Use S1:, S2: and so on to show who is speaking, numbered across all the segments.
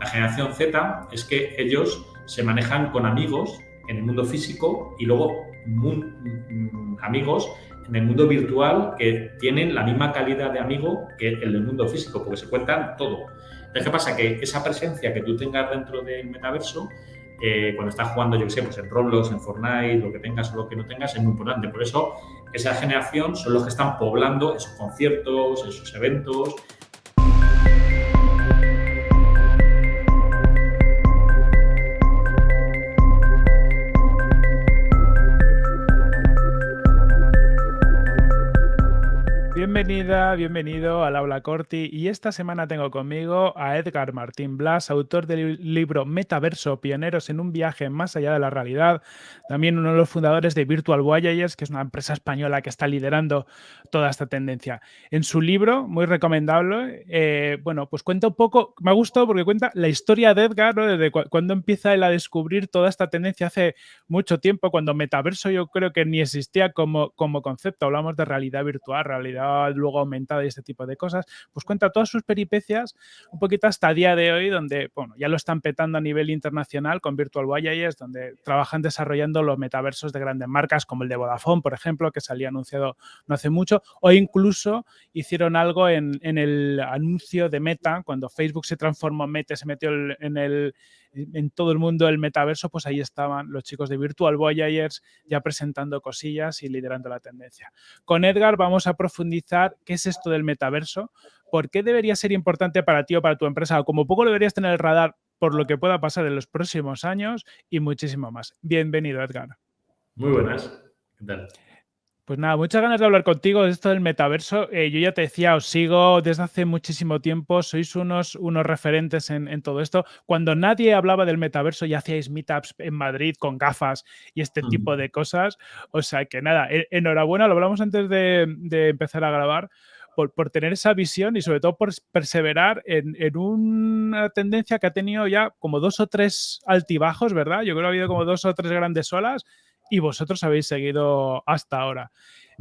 S1: la generación Z es que ellos se manejan con amigos en el mundo físico y luego mm, amigos en el mundo virtual que tienen la misma calidad de amigo que el del mundo físico, porque se cuentan todo. Entonces, ¿qué pasa? Que esa presencia que tú tengas dentro del metaverso, eh, cuando estás jugando, yo qué sé, pues en Roblox, en Fortnite, lo que tengas o lo que no tengas, es muy importante. Por eso, esa generación son los que están poblando esos conciertos, esos eventos,
S2: Bienvenida, bienvenido al Aula Corti y esta semana tengo conmigo a Edgar Martín Blas, autor del libro Metaverso, Pioneros en un viaje más allá de la realidad, también uno de los fundadores de Virtual Voyagers, que es una empresa española que está liderando toda esta tendencia. En su libro, muy recomendable, eh, bueno, pues cuenta un poco, me ha gustado porque cuenta la historia de Edgar, desde cuando empieza él a descubrir toda esta tendencia hace mucho tiempo, cuando Metaverso yo creo que ni existía como, como concepto, hablamos de realidad virtual, realidad luego aumentada y este tipo de cosas, pues cuenta todas sus peripecias un poquito hasta día de hoy, donde, bueno, ya lo están petando a nivel internacional con Virtual Voyagers, donde trabajan desarrollando los metaversos de grandes marcas como el de Vodafone, por ejemplo, que salía anunciado no hace mucho, o incluso hicieron algo en, en el anuncio de Meta, cuando Facebook se transformó en Meta, se metió en el en todo el mundo el metaverso, pues ahí estaban los chicos de Virtual Voyagers ya presentando cosillas y liderando la tendencia. Con Edgar vamos a profundizar qué es esto del metaverso, por qué debería ser importante para ti o para tu empresa, o como poco lo deberías tener el radar por lo que pueda pasar en los próximos años y muchísimo más. Bienvenido, Edgar.
S1: Muy buenas. ¿Qué tal?
S2: Pues nada, muchas ganas de hablar contigo de esto del metaverso. Eh, yo ya te decía, os sigo desde hace muchísimo tiempo, sois unos, unos referentes en, todo esto. Cuando nadie hablaba del metaverso ya hacíais meetups en Madrid con gafas y este tipo de cosas. O sea que nada, enhorabuena, lo hablamos antes de, empezar a grabar. Por, tener esa visión y sobre todo por perseverar en, en, una tendencia que ha tenido ya como dos o tres altibajos, ¿verdad? Yo creo que ha habido como dos o tres grandes olas y vosotros habéis seguido hasta ahora.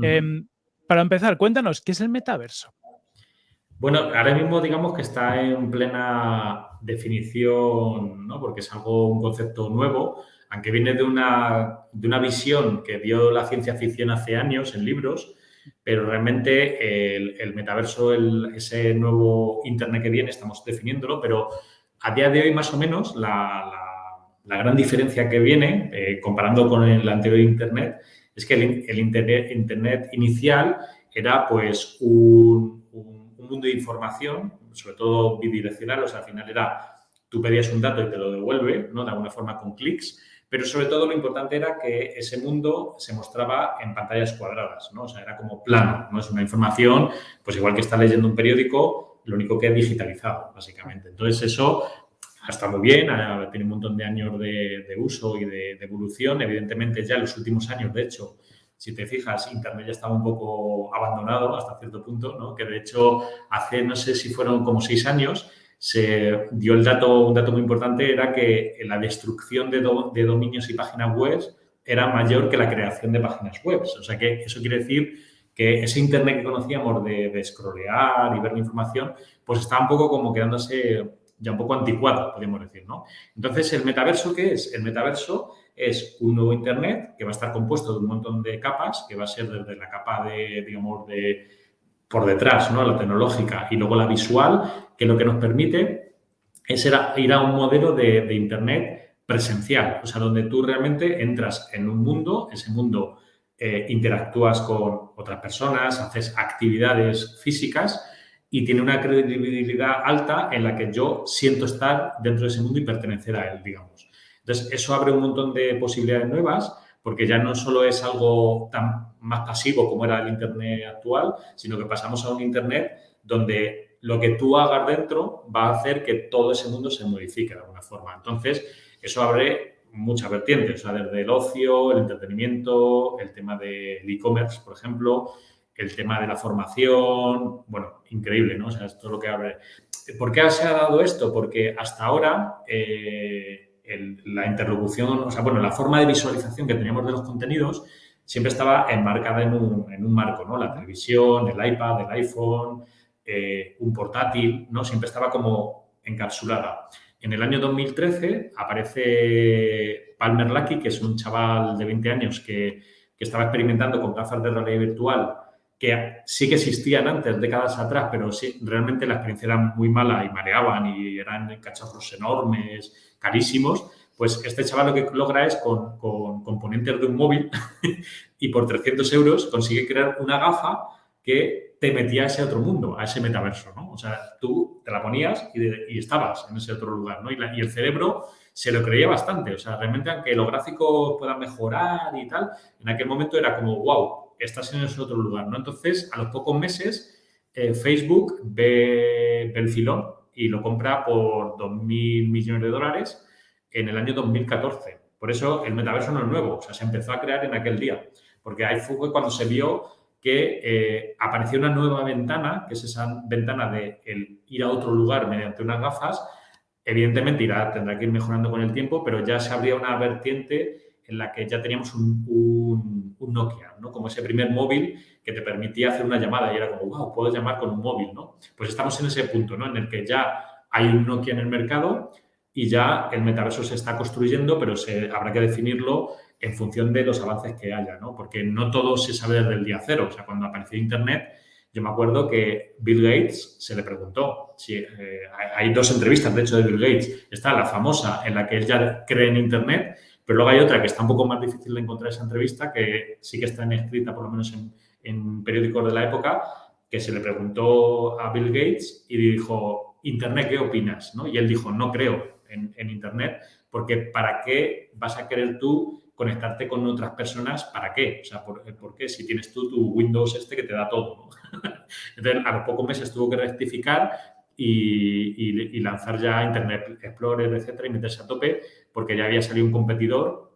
S2: Em, para empezar, cuéntanos, ¿qué es el metaverso?
S1: Bueno, ahora mismo digamos que está en plena definición, ¿no? porque es algo, un concepto nuevo, aunque viene de una, de una visión que dio la ciencia ficción hace años en libros, pero realmente el, metaverso, ese nuevo Internet que viene, estamos definiéndolo, pero a día de hoy más o menos la la gran diferencia que viene, eh, comparando con el anterior Internet, es que el, internet, inicial era pues un, mundo de información, sobre todo bidireccional, o sea, al final era, tú pedías un dato y te lo devuelve, ¿no? De alguna forma con clics, pero sobre todo lo importante era que ese mundo se mostraba en pantallas cuadradas, ¿no? O sea, era como plano, ¿no? Es una información, pues igual que está leyendo un periódico, lo único que es digitalizado, básicamente. Entonces, eso está muy bien, tiene un montón de años de, uso y de, evolución. Evidentemente, ya en los últimos años, de hecho, si te fijas, Internet ya estaba un poco abandonado hasta cierto punto, ¿no? que de hecho hace, no sé si fueron como seis años, se dio el dato, un dato muy importante, era que la destrucción de, dominios y páginas web era mayor que la creación de páginas web. O sea que eso quiere decir que ese Internet que conocíamos de, de scrollear y ver la información, pues está un poco como quedándose ya un poco anticuado, podríamos decir, ¿no? Entonces, ¿el metaverso qué es? El metaverso es un nuevo Internet que va a estar compuesto de un montón de capas, que va a ser desde la capa de, digamos, de por detrás, ¿no? La tecnológica y luego la visual, que lo que nos permite es ir a un modelo de, Internet presencial, o sea, donde tú realmente entras en un mundo, ese mundo eh, interactúas con otras personas, haces actividades físicas y tiene una credibilidad alta en la que yo siento estar dentro de ese mundo y pertenecer a él, digamos. Entonces, eso abre un montón de posibilidades nuevas porque ya no solo es algo tan más pasivo como era el Internet actual, sino que pasamos a un Internet donde lo que tú hagas dentro va a hacer que todo ese mundo se modifique de alguna forma. Entonces, eso abre muchas vertientes, o sea, desde el ocio, el entretenimiento, el tema del e-commerce, por ejemplo, el tema de la formación, bueno, increíble, ¿no? O sea, esto es lo que abre. ¿Por qué se ha dado esto? Porque hasta ahora eh, la interlocución, o sea, bueno, la forma de visualización que teníamos de los contenidos siempre estaba enmarcada en un, marco, ¿no? La televisión, el iPad, el iPhone, eh, un portátil, ¿no? Siempre estaba como encapsulada. En el año 2013 aparece Palmer Lucky, que es un chaval de 20 años que, que estaba experimentando con gafas de realidad virtual que sí que existían antes, décadas atrás, pero sí, realmente la experiencia era muy mala y mareaban y eran cacharros enormes, carísimos, pues este chaval lo que logra es con, componentes de un móvil y por 300 euros consigue crear una gafa que te metía a ese otro mundo, a ese metaverso, ¿no? O sea, tú te la ponías y, estabas en ese otro lugar, ¿no? Y, y el cerebro se lo creía bastante. O sea, realmente aunque los gráficos puedan mejorar y tal, en aquel momento era como, wow, estás en ese otro lugar, ¿no? Entonces, a los pocos meses, eh, Facebook ve, el filón y lo compra por 2.000 millones de dólares en el año 2014. Por eso el metaverso no es nuevo, o sea, se empezó a crear en aquel día, porque ahí fue cuando se vio que eh, apareció una nueva ventana, que es esa ventana de ir a otro lugar mediante unas gafas. Evidentemente irá, tendrá que ir mejorando con el tiempo, pero ya se abría una vertiente en la que ya teníamos un, Nokia, ¿no? Como ese primer móvil que te permitía hacer una llamada y era como, wow, puedo llamar con un móvil, ¿no? Pues estamos en ese punto, ¿no? En el que ya hay un Nokia en el mercado y ya el metaverso se está construyendo, pero se, habrá que definirlo en función de los avances que haya, ¿no? Porque no todo se sabe desde el día cero. O sea, cuando apareció Internet, yo me acuerdo que Bill Gates se le preguntó, si, eh, hay dos entrevistas, de hecho, de Bill Gates. Está la famosa en la que él ya cree en Internet pero luego hay otra que está un poco más difícil de encontrar esa entrevista, que sí que está escrita por lo menos en, periódicos de la época, que se le preguntó a Bill Gates y dijo, Internet, ¿qué opinas? ¿no? Y él dijo, no creo en, Internet, porque ¿para qué vas a querer tú conectarte con otras personas? ¿Para qué? O sea, ¿por, qué? Si tienes tú tu Windows este que te da todo. Entonces, a los pocos meses tuvo que rectificar y, lanzar ya Internet Explorer, etcétera, y meterse a tope, porque ya había salido un competidor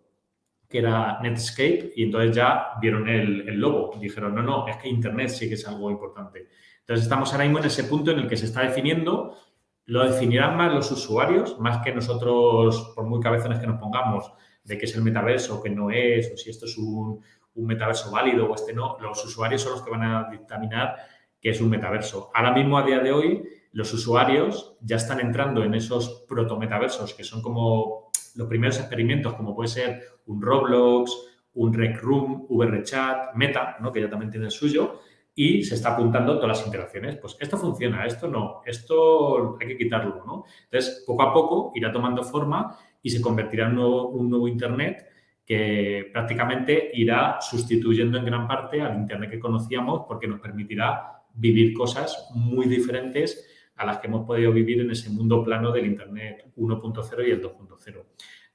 S1: que era Netscape y entonces ya vieron el, el logo. Dijeron, no, no, es que Internet sí que es algo importante. Entonces estamos ahora mismo en ese punto en el que se está definiendo, lo definirán más los usuarios, más que nosotros, por muy cabezones que nos pongamos, de qué es el metaverso, qué no es, o si esto es un, un metaverso válido o este no. Los usuarios son los que van a dictaminar qué es un metaverso. Ahora mismo, a día de hoy, los usuarios ya están entrando en esos proto-metaversos, que son como los primeros experimentos, como puede ser un Roblox, un Rec Room, VRChat, Meta, ¿no? que ya también tiene el suyo, y se está apuntando todas las interacciones. Pues esto funciona, esto no, esto hay que quitarlo, ¿no? Entonces, poco a poco irá tomando forma y se convertirá en un nuevo, Internet que prácticamente irá sustituyendo en gran parte al Internet que conocíamos porque nos permitirá vivir cosas muy diferentes a las que hemos podido vivir en ese mundo plano del Internet 1.0 y el 2.0.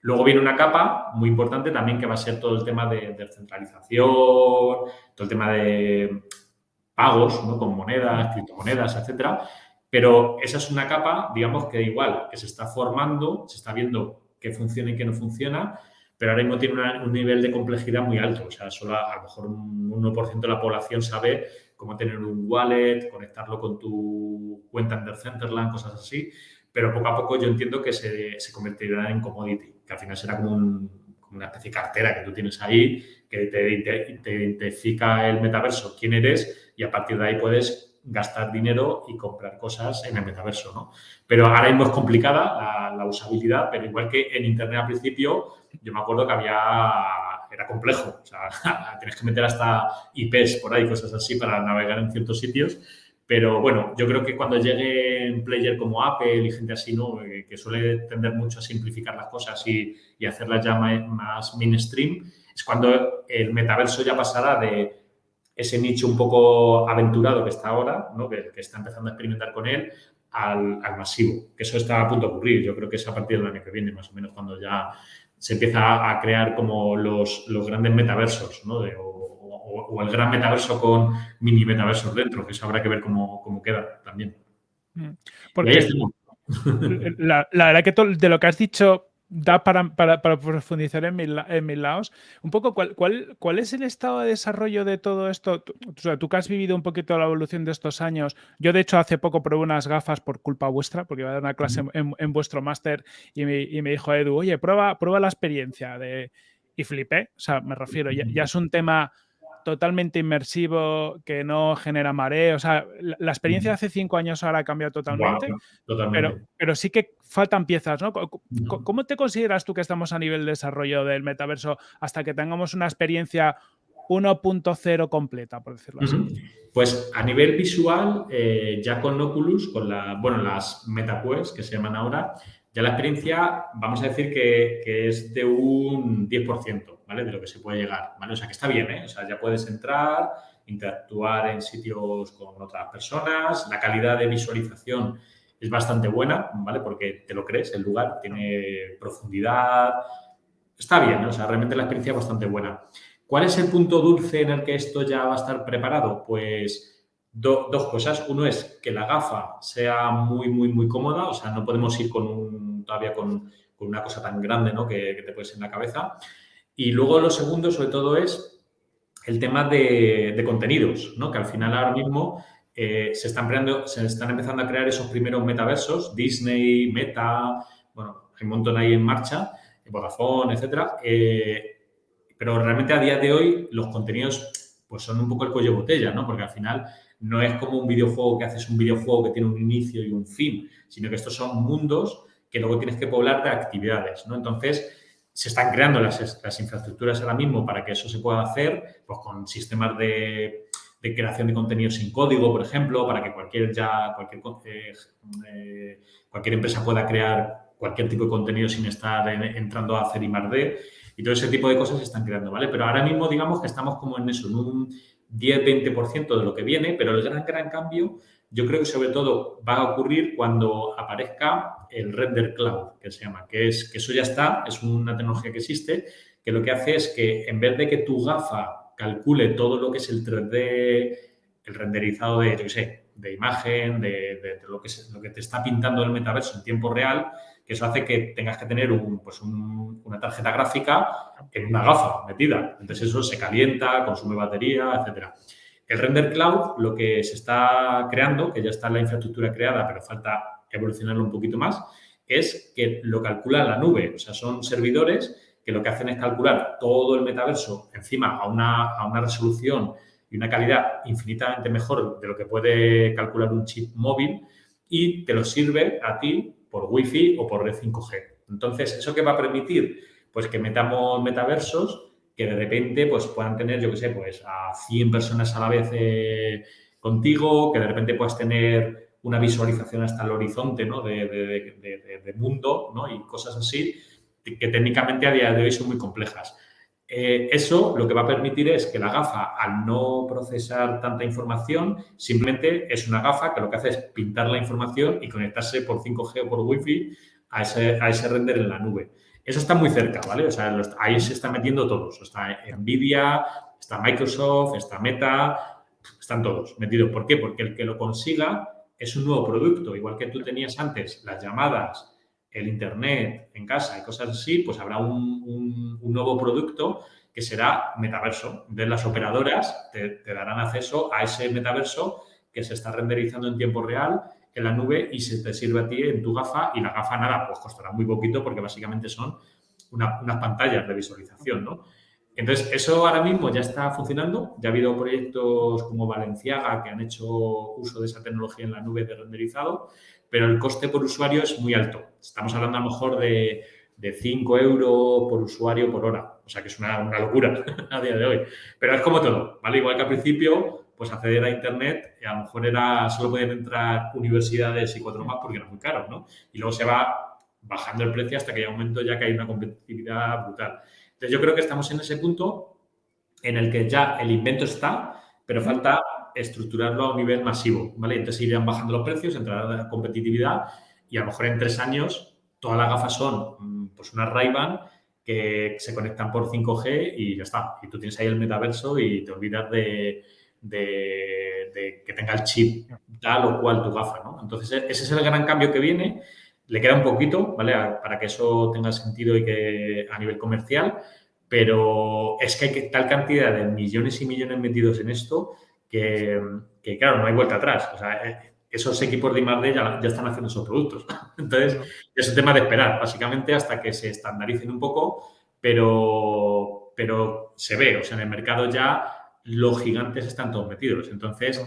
S1: Luego viene una capa muy importante también que va a ser todo el tema de descentralización, todo el tema de pagos ¿no? con monedas, criptomonedas, etcétera. Pero esa es una capa, digamos, que igual, que se está formando, se está viendo qué funciona y qué no funciona, pero ahora mismo tiene un nivel de complejidad muy alto. O sea, solo a, lo mejor un 1% de la población sabe cómo tener un wallet, conectarlo con tu cuenta en Decentraland, cosas así. Pero poco a poco yo entiendo que se, convertirá en commodity, que al final será como, una especie de cartera que tú tienes ahí, que te, identifica el metaverso, quién eres, y a partir de ahí puedes gastar dinero y comprar cosas en el metaverso, ¿no? Pero ahora mismo es complicada la usabilidad, pero igual que en Internet al principio, yo me acuerdo que había era complejo. O sea, tienes que meter hasta IPs por ahí, cosas así, para navegar en ciertos sitios. Pero bueno, yo creo que cuando llegue un player como Apple y gente así, ¿no? Eh, que suele tender mucho a simplificar las cosas y, y hacerlas ya más mainstream, es cuando el metaverso ya pasará de ese nicho un poco aventurado que está ahora, ¿no? que, que está empezando a experimentar con él, al, al, masivo, que eso está a punto de ocurrir. Yo creo que es a partir del año que viene, más o menos, cuando ya se empieza a crear como los, los grandes metaversos, ¿no? De, o, el gran metaverso con mini metaversos dentro, que eso habrá que ver cómo, cómo queda también.
S2: Mm. Porque la, la, verdad que de lo que has dicho da para, para, profundizar en, mis lados. Un poco, ¿cuál, cuál, cuál es el estado de desarrollo de todo esto? Tú, o sea, tú que has vivido un poquito la evolución de estos años. Yo, de hecho, hace poco probé unas gafas por culpa vuestra, porque iba a dar una clase en, vuestro máster y me, y me, dijo Edu, oye, prueba, prueba la experiencia de... Y flipé, o sea, me refiero, ya, ya es un tema totalmente inmersivo, que no genera mareo. O sea, la, experiencia de hace cinco años ahora ha cambiado totalmente, Pero, pero sí que faltan piezas, ¿no? ¿Cómo te consideras tú que estamos a nivel de desarrollo del metaverso hasta que tengamos una experiencia 1.0 completa, por decirlo así?
S1: Pues a nivel visual, eh, ya con Oculus, con la, bueno, las MetaQuest que se llaman ahora, ya la experiencia, vamos a decir que, es de un 10%, ¿vale? De lo que se puede llegar, ¿vale? O sea, que está bien, ¿eh? O sea, ya puedes entrar, interactuar en sitios con otras personas, la calidad de visualización es bastante buena, ¿vale? Porque te lo crees, el lugar tiene profundidad, está bien. O sea, realmente la experiencia es bastante buena. ¿Cuál es el punto dulce en el que esto ya va a estar preparado? Pues dos cosas. Uno es que la gafa sea muy, muy, muy cómoda, o sea, no podemos ir con un, todavía con, una cosa tan grande ¿no? que, te puedes en la cabeza. Y luego lo segundo, sobre todo, es el tema de, contenidos, ¿no? que al final ahora mismo eh, se, están creando, se están empezando a crear esos primeros metaversos, Disney, Meta, bueno, hay un montón ahí en marcha, Vodafone, etcétera. Eh, pero realmente a día de hoy los contenidos pues son un poco el cuello botella, ¿no? Porque al final no es como un videojuego que haces un videojuego que tiene un inicio y un fin, sino que estos son mundos que luego tienes que poblar de actividades, ¿no? Entonces, se están creando las, infraestructuras ahora mismo para que eso se pueda hacer, pues con sistemas de, creación de contenido sin código, por ejemplo, para que cualquier ya, cualquier, eh, eh, cualquier empresa pueda crear cualquier tipo de contenido sin estar entrando a hacer I y todo ese tipo de cosas se están creando, ¿vale? Pero ahora mismo digamos que estamos como en eso, en un 10-20% de lo que viene, pero el gran, gran cambio yo creo que sobre todo va a ocurrir cuando aparezca el render cloud, que se llama, que es que eso ya está, es una tecnología que existe, que lo que hace es que en vez de que tu gafa calcule todo lo que es el 3D, el renderizado de, yo qué sé, de imagen, de, lo, que lo que te está pintando el metaverso en tiempo real, que eso hace que tengas que tener un, pues una tarjeta gráfica en una gafa metida. Entonces eso se calienta, consume batería, etcétera. El Render Cloud, lo que se está creando, que ya está la infraestructura creada, pero falta evolucionarlo un poquito más, es que lo calcula la nube. O sea, son servidores que lo que hacen es calcular todo el metaverso encima a una, a una resolución y una calidad infinitamente mejor de lo que puede calcular un chip móvil y te lo sirve a ti por Wi-Fi o por red 5G. Entonces, ¿eso qué va a permitir? Pues que metamos metaversos que de repente pues, puedan tener, yo qué sé, pues a 100 personas a la vez eh, contigo, que de repente puedas tener una visualización hasta el horizonte ¿no? de, mundo ¿no? y cosas así, que técnicamente a día de hoy son muy complejas. Eh, eso lo que va a permitir es que la gafa, al no procesar tanta información, simplemente es una gafa que lo que hace es pintar la información y conectarse por 5G o por Wi-Fi a ese, a ese render en la nube. Eso está muy cerca, ¿vale? O sea, ahí se están metiendo todos. Está Nvidia, está Microsoft, está Meta, están todos metidos. ¿Por qué? Porque el que lo consiga es un nuevo producto. Igual que tú tenías antes las llamadas, el Internet en casa y cosas así, pues habrá un, nuevo producto que será metaverso. De las operadoras te, darán acceso a ese metaverso que se está renderizando en tiempo real en la nube y se te sirve a ti en tu gafa y la gafa nada, pues costará muy poquito porque básicamente son unas pantallas de visualización, ¿no? Entonces, eso ahora mismo ya está funcionando. Ya ha habido proyectos como Valenciaga que han hecho uso de esa tecnología en la nube de renderizado pero el coste por usuario es muy alto. Estamos hablando a lo mejor de, de 5 euros por usuario por hora. O sea, que es una, locura a día de hoy. Pero es como todo, ¿vale? Igual que al principio, pues acceder a Internet, a lo mejor era, solo podían entrar universidades y cuatro más porque era muy caro, ¿no? Y luego se va bajando el precio hasta que hay un momento ya que hay una competitividad brutal. Entonces, yo creo que estamos en ese punto en el que ya el invento está, pero falta estructurarlo a un nivel masivo, ¿vale? Entonces irán bajando los precios, entrará la competitividad y a lo mejor en tres años todas las gafas son mm, pues una ray que se conectan por 5G y ya está. Y tú tienes ahí el metaverso y te olvidas de, que tenga el chip tal o cual tu gafa, ¿no? Entonces e-, ese es el gran cambio que viene. Le queda un poquito, ¿vale? Para que eso tenga sentido y que a nivel comercial, pero es que hay tal cantidad de millones y millones metidos en esto que, claro, no hay vuelta atrás. O sea, eh, esos equipos de I+.D. Ya, ya están haciendo esos productos. Entonces, es un tema de esperar, básicamente, hasta que se estandaricen un poco, pero, pero se ve, o sea, en el mercado ya los gigantes están todos metidos. Entonces,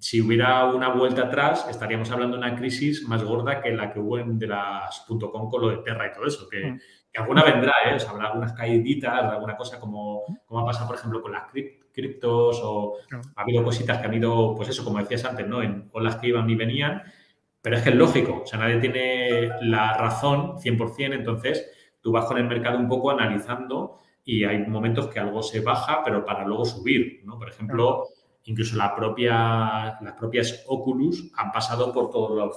S1: si hubiera una vuelta atrás, estaríamos hablando de una crisis más gorda que la que hubo en de las .com con lo de Terra y todo eso, que, mm. alguna vendrá, ¿eh? O sea, habrá algunas caíditas, alguna cosa como, como ha pasado, por ejemplo, con las criptos o ha habido cositas que han ido, pues eso, como decías antes, ¿no? En olas que iban y venían, pero es que es lógico, o sea, nadie tiene la razón 100%, entonces tú vas con el mercado un poco analizando y hay momentos que algo se baja, pero para luego subir, ¿no? Por ejemplo, incluso la propia, las propias Oculus han pasado por todas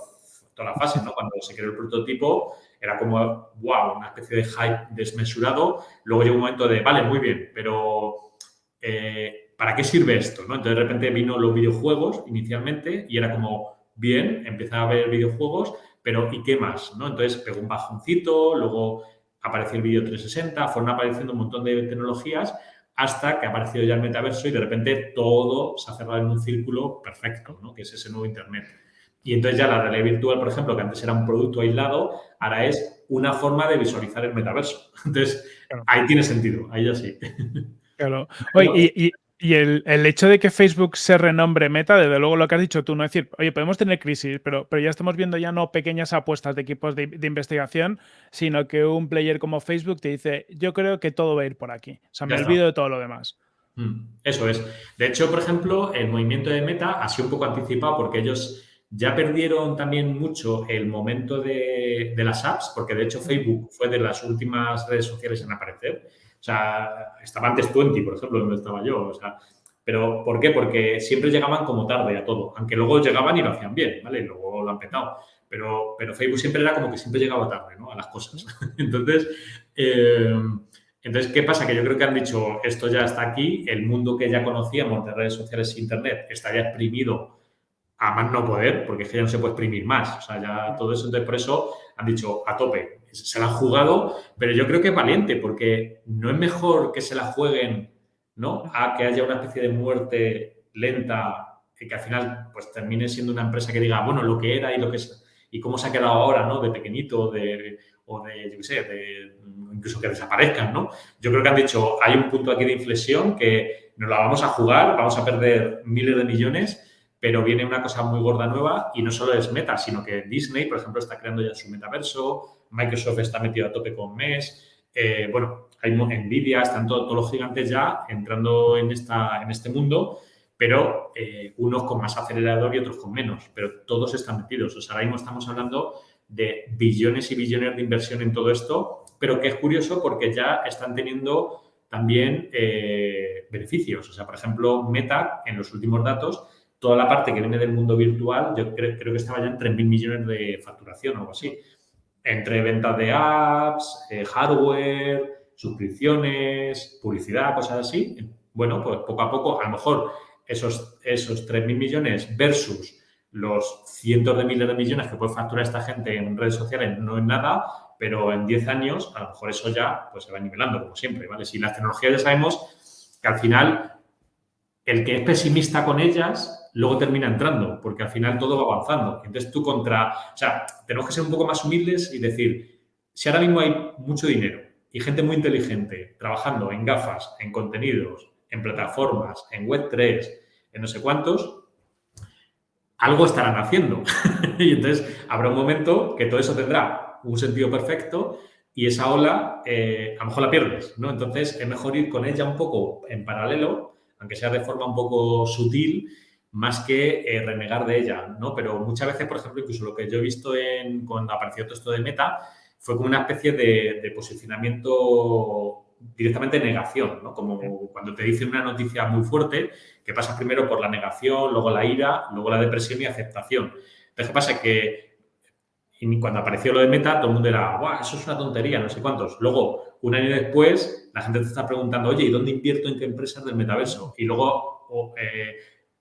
S1: las fases, ¿no? Cuando se creó el prototipo era como, wow, una especie de hype desmesurado. Luego llegó un momento de, vale, muy bien, pero eh, ¿para qué sirve esto? ¿no? Entonces de repente vino los videojuegos inicialmente y era como, bien, empezaba a ver videojuegos, pero ¿y qué más? ¿no? Entonces pegó un bajoncito, luego apareció el vídeo 360, fueron apareciendo un montón de tecnologías hasta que ha aparecido ya el metaverso y de repente todo se ha cerrado en un círculo perfecto, ¿no? que es ese nuevo Internet. Y entonces ya la realidad virtual, por ejemplo, que antes era un producto aislado, ahora es una forma de visualizar el metaverso. Entonces, ahí tiene sentido, ahí ya sí.
S2: Claro. Oye, y, y el, hecho de que Facebook se renombre Meta, desde luego lo que has dicho tú, no es decir, oye, podemos tener crisis, pero, pero ya estamos viendo ya no pequeñas apuestas de equipos de, investigación, sino que un player como Facebook te dice, yo creo que todo va a ir por aquí. O sea, me olvido de todo lo demás.
S1: Mm, eso es. De hecho, por ejemplo, el movimiento de Meta ha sido un poco anticipado porque ellos ya perdieron también mucho el momento de, de las apps, porque de hecho Facebook fue de las últimas redes sociales en aparecer o sea, estaba antes Twenty, por ejemplo, donde estaba yo. O sea, pero ¿por qué? Porque siempre llegaban como tarde a todo, aunque luego llegaban y lo hacían bien, ¿vale? Y luego lo han petado. Pero, pero Facebook siempre era como que siempre llegaba tarde, ¿no? A las cosas. entonces, eh, entonces, ¿qué pasa? Que yo creo que han dicho, esto ya está aquí, el mundo que ya conocíamos de redes sociales e Internet estaría exprimido a más no poder, porque es que ya no se puede exprimir más. O sea, ya todo eso, entonces por eso han dicho a tope, se la han jugado, pero yo creo que es valiente, porque no es mejor que se la jueguen, ¿no? A que haya una especie de muerte lenta y que al final pues termine siendo una empresa que diga, bueno, lo que era y lo que es, y cómo se ha quedado ahora, ¿no? De pequeñito, de, o de, yo qué sé, de, incluso que desaparezcan, ¿no? Yo creo que han dicho, hay un punto aquí de inflexión que nos la vamos a jugar, vamos a perder miles de millones, pero viene una cosa muy gorda nueva y no solo es Meta, sino que Disney, por ejemplo, está creando ya su metaverso, Microsoft está metido a tope con MES, eh, bueno, hay Nvidia, están todos los gigantes ya entrando en, esta, en este mundo, pero eh, unos con más acelerador y otros con menos, pero todos están metidos. O sea, ahora mismo estamos hablando de billones y billones de inversión en todo esto, pero que es curioso porque ya están teniendo también eh, beneficios. O sea, por ejemplo, Meta, en los últimos datos, toda la parte que viene del mundo virtual, yo creo, que estaba ya en 3.000 millones de facturación o algo así entre ventas de apps, eh, hardware, suscripciones, publicidad, cosas así. Bueno, pues poco a poco, a lo mejor esos, esos 3.000 millones versus los cientos de miles de millones que puede facturar esta gente en redes sociales no es nada, pero en 10 años a lo mejor eso ya pues, se va nivelando, como siempre, ¿vale? Si las tecnologías ya sabemos que al final el que es pesimista con ellas luego termina entrando, porque al final todo va avanzando. Entonces tú contra, o sea, tenemos que ser un poco más humildes y decir, si ahora mismo hay mucho dinero y gente muy inteligente trabajando en gafas, en contenidos, en plataformas, en Web3, en no sé cuántos, algo estarán haciendo. y entonces habrá un momento que todo eso tendrá un sentido perfecto y esa ola eh, a lo mejor la pierdes, ¿no? Entonces es mejor ir con ella un poco en paralelo, aunque sea de forma un poco sutil, más que eh, renegar de ella, ¿no? Pero muchas veces, por ejemplo, incluso lo que yo he visto en, cuando apareció todo esto de Meta fue como una especie de, posicionamiento directamente de negación, ¿no? Como cuando te dicen una noticia muy fuerte, que pasa primero por la negación, luego la ira, luego la depresión y aceptación. Entonces, ¿qué pasa? Que cuando apareció lo de Meta, todo el mundo era, ¡guau! Eso es una tontería, no sé cuántos. Luego, un año después, la gente te está preguntando, oye, ¿y dónde invierto en qué empresas del metaverso? Y luego, eh,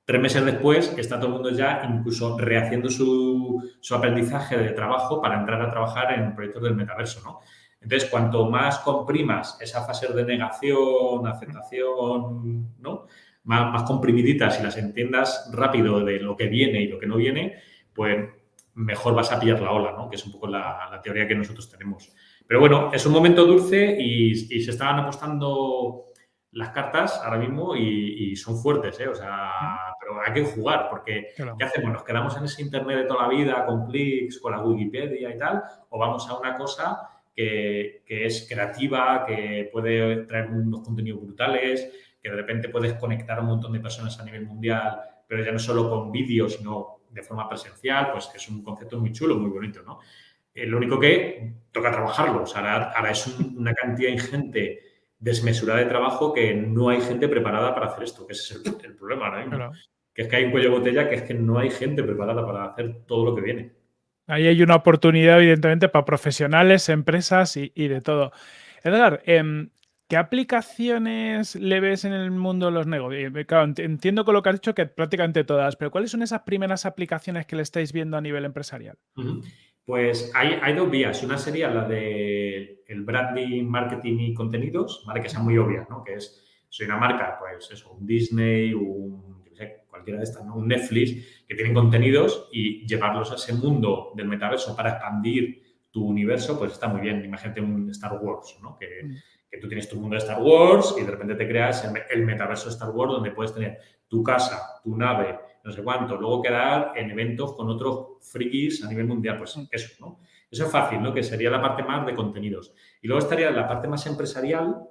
S1: Tres meses después está todo el mundo ya incluso rehaciendo su, aprendizaje de trabajo para entrar a trabajar en proyectos del metaverso, ¿no? Entonces, cuanto más comprimas esa fase de negación, aceptación, ¿no? Más comprimiditas y las entiendas rápido de lo que viene y lo que no viene, pues mejor vas a pillar la ola, ¿no? Que es un poco la, teoría que nosotros tenemos. Pero bueno, es un momento dulce y, y se estaban apostando las cartas ahora mismo y, son fuertes, ¿eh? O sea, pero hay que jugar porque ¿qué hacemos? ¿Nos quedamos en ese Internet de toda la vida con clics, con la Wikipedia y tal? ¿O vamos a una cosa que, que es creativa, que puede traer unos contenidos brutales, que de repente puedes conectar a un montón de personas a nivel mundial, pero ya no solo con vídeo, sino de forma presencial, pues es un concepto muy chulo, muy bonito, ¿no? Eh, lo único que toca trabajarlo, o sea, ahora, es una cantidad ingente desmesurada de trabajo que no hay gente preparada para hacer esto, que ese es el, problema ahora mismo. Que es que hay un cuello de botella que es que no hay gente preparada para hacer todo lo que viene.
S2: Ahí hay una oportunidad, evidentemente, para profesionales, empresas y, de todo. Edgar, em, ¿qué aplicaciones le ves en el mundo de los negocios? Eh, claro, entiendo con lo que has dicho que prácticamente todas, pero ¿cuáles son esas primeras aplicaciones que le estáis viendo a nivel empresarial?
S1: Pues hay, hay, dos vías. Una sería la de el branding, marketing y contenidos, ¿vale? Que sea muy obvia, ¿no? Que es, soy una marca, pues eso, un Disney, un, sé, cualquiera de estas, ¿no? Un Netflix, que tienen contenidos y llevarlos a ese mundo del metaverso para expandir tu universo, pues está muy bien. Imagínate un Star Wars, ¿no? Que, mm. Que tú tienes tu mundo de Star Wars y de repente te creas el, metaverso de Star Wars donde puedes tener tu casa, tu nave, no sé cuánto, luego quedar en eventos con otros frikis a nivel mundial, pues eso, ¿no? Eso es fácil, ¿no? Que sería la parte más de contenidos. Y luego estaría la parte más empresarial,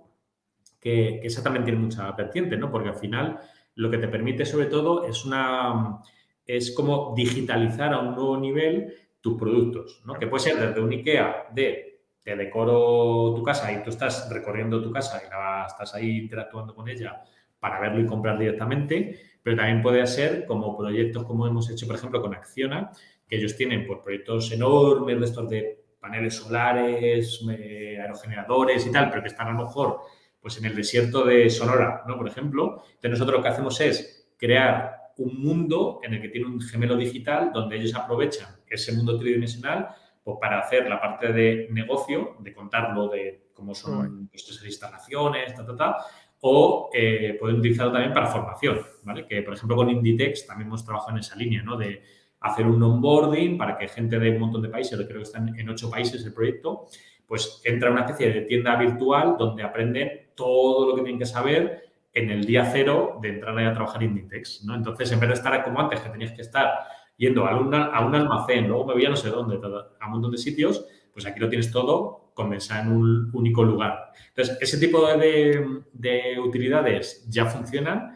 S1: que, que esa también tiene mucha vertiente, ¿no? Porque al final lo que te permite sobre todo es una es como digitalizar a un nuevo nivel tus productos, ¿no? Que puede ser desde un IKEA de te decoro tu casa y tú estás recorriendo tu casa y la, estás ahí interactuando con ella para verlo y comprar directamente, pero también puede ser como proyectos como hemos hecho, por ejemplo, con Acciona, que ellos tienen pues, proyectos enormes de estos de paneles solares, eh, aerogeneradores y tal, pero que están a lo mejor pues, en el desierto de Sonora, ¿no? Por ejemplo. Entonces, nosotros lo que hacemos es crear un mundo en el que tiene un gemelo digital donde ellos aprovechan ese mundo tridimensional pues, para hacer la parte de negocio, de contarlo de cómo son esas instalaciones, ta, ta, ta, o eh, pueden utilizarlo también para formación, ¿vale? Que, por ejemplo, con Inditex también hemos trabajado en esa línea, ¿no? De hacer un onboarding para que gente de un montón de países, creo que están en ocho países el proyecto, pues entra a una especie de tienda virtual donde aprenden todo lo que tienen que saber en el día cero de entrar a trabajar en Inditex, ¿no? Entonces, en vez de estar como antes, que tenías que estar yendo a, a un almacén, luego me voy a no sé dónde, a un montón de sitios, pues aquí lo tienes todo condensada en un único lugar. Entonces, ese tipo de, utilidades ya funcionan.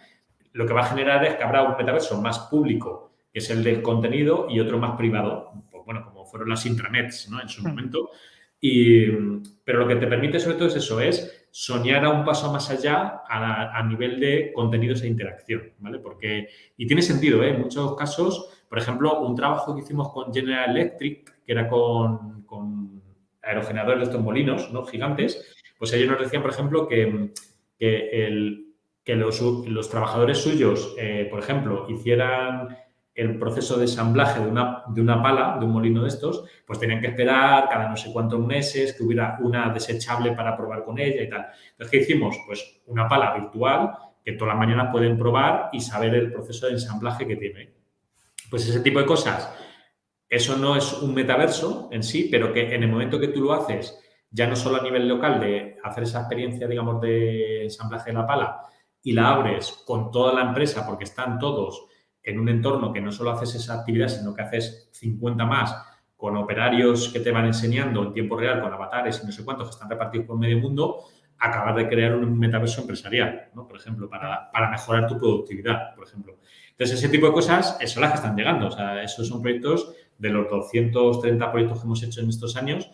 S1: Lo que va a generar es que habrá un metaverso más público, que es el del contenido, y otro más privado, pues, bueno, como fueron las intranets ¿no? en su hmm. momento. Y, pero lo que te permite sobre todo es eso, es soñar a un paso más allá a, nivel de contenidos e interacción, ¿vale? Porque, y tiene sentido, ¿eh? En muchos casos, por ejemplo, un trabajo que hicimos con General Electric, que era con, con aerogeneradores de estos molinos ¿no? gigantes, pues ellos nos decían, por ejemplo, que, los, trabajadores suyos, eh, por ejemplo, hicieran el proceso de ensamblaje de una, de una pala, de un molino de estos, pues tenían que esperar cada no sé cuántos meses que hubiera una desechable para probar con ella y tal. Entonces, ¿qué hicimos? Pues una pala virtual que todas las mañanas pueden probar y saber el proceso de ensamblaje que tiene. Pues ese tipo de cosas eso no es un metaverso en sí, pero que en el momento que tú lo haces, ya no solo a nivel local de hacer esa experiencia, digamos, de ensamblaje de la pala y la abres con toda la empresa porque están todos en un entorno que no solo haces esa actividad, sino que haces 50 más con operarios que te van enseñando en tiempo real, con avatares y no sé cuántos que están repartidos por medio mundo, acabar de crear un metaverso empresarial, ¿no? Por ejemplo, para, para mejorar tu productividad, por ejemplo. Entonces, ese tipo de cosas son las que están llegando. O sea, esos son proyectos de los 230 proyectos que hemos hecho en estos años,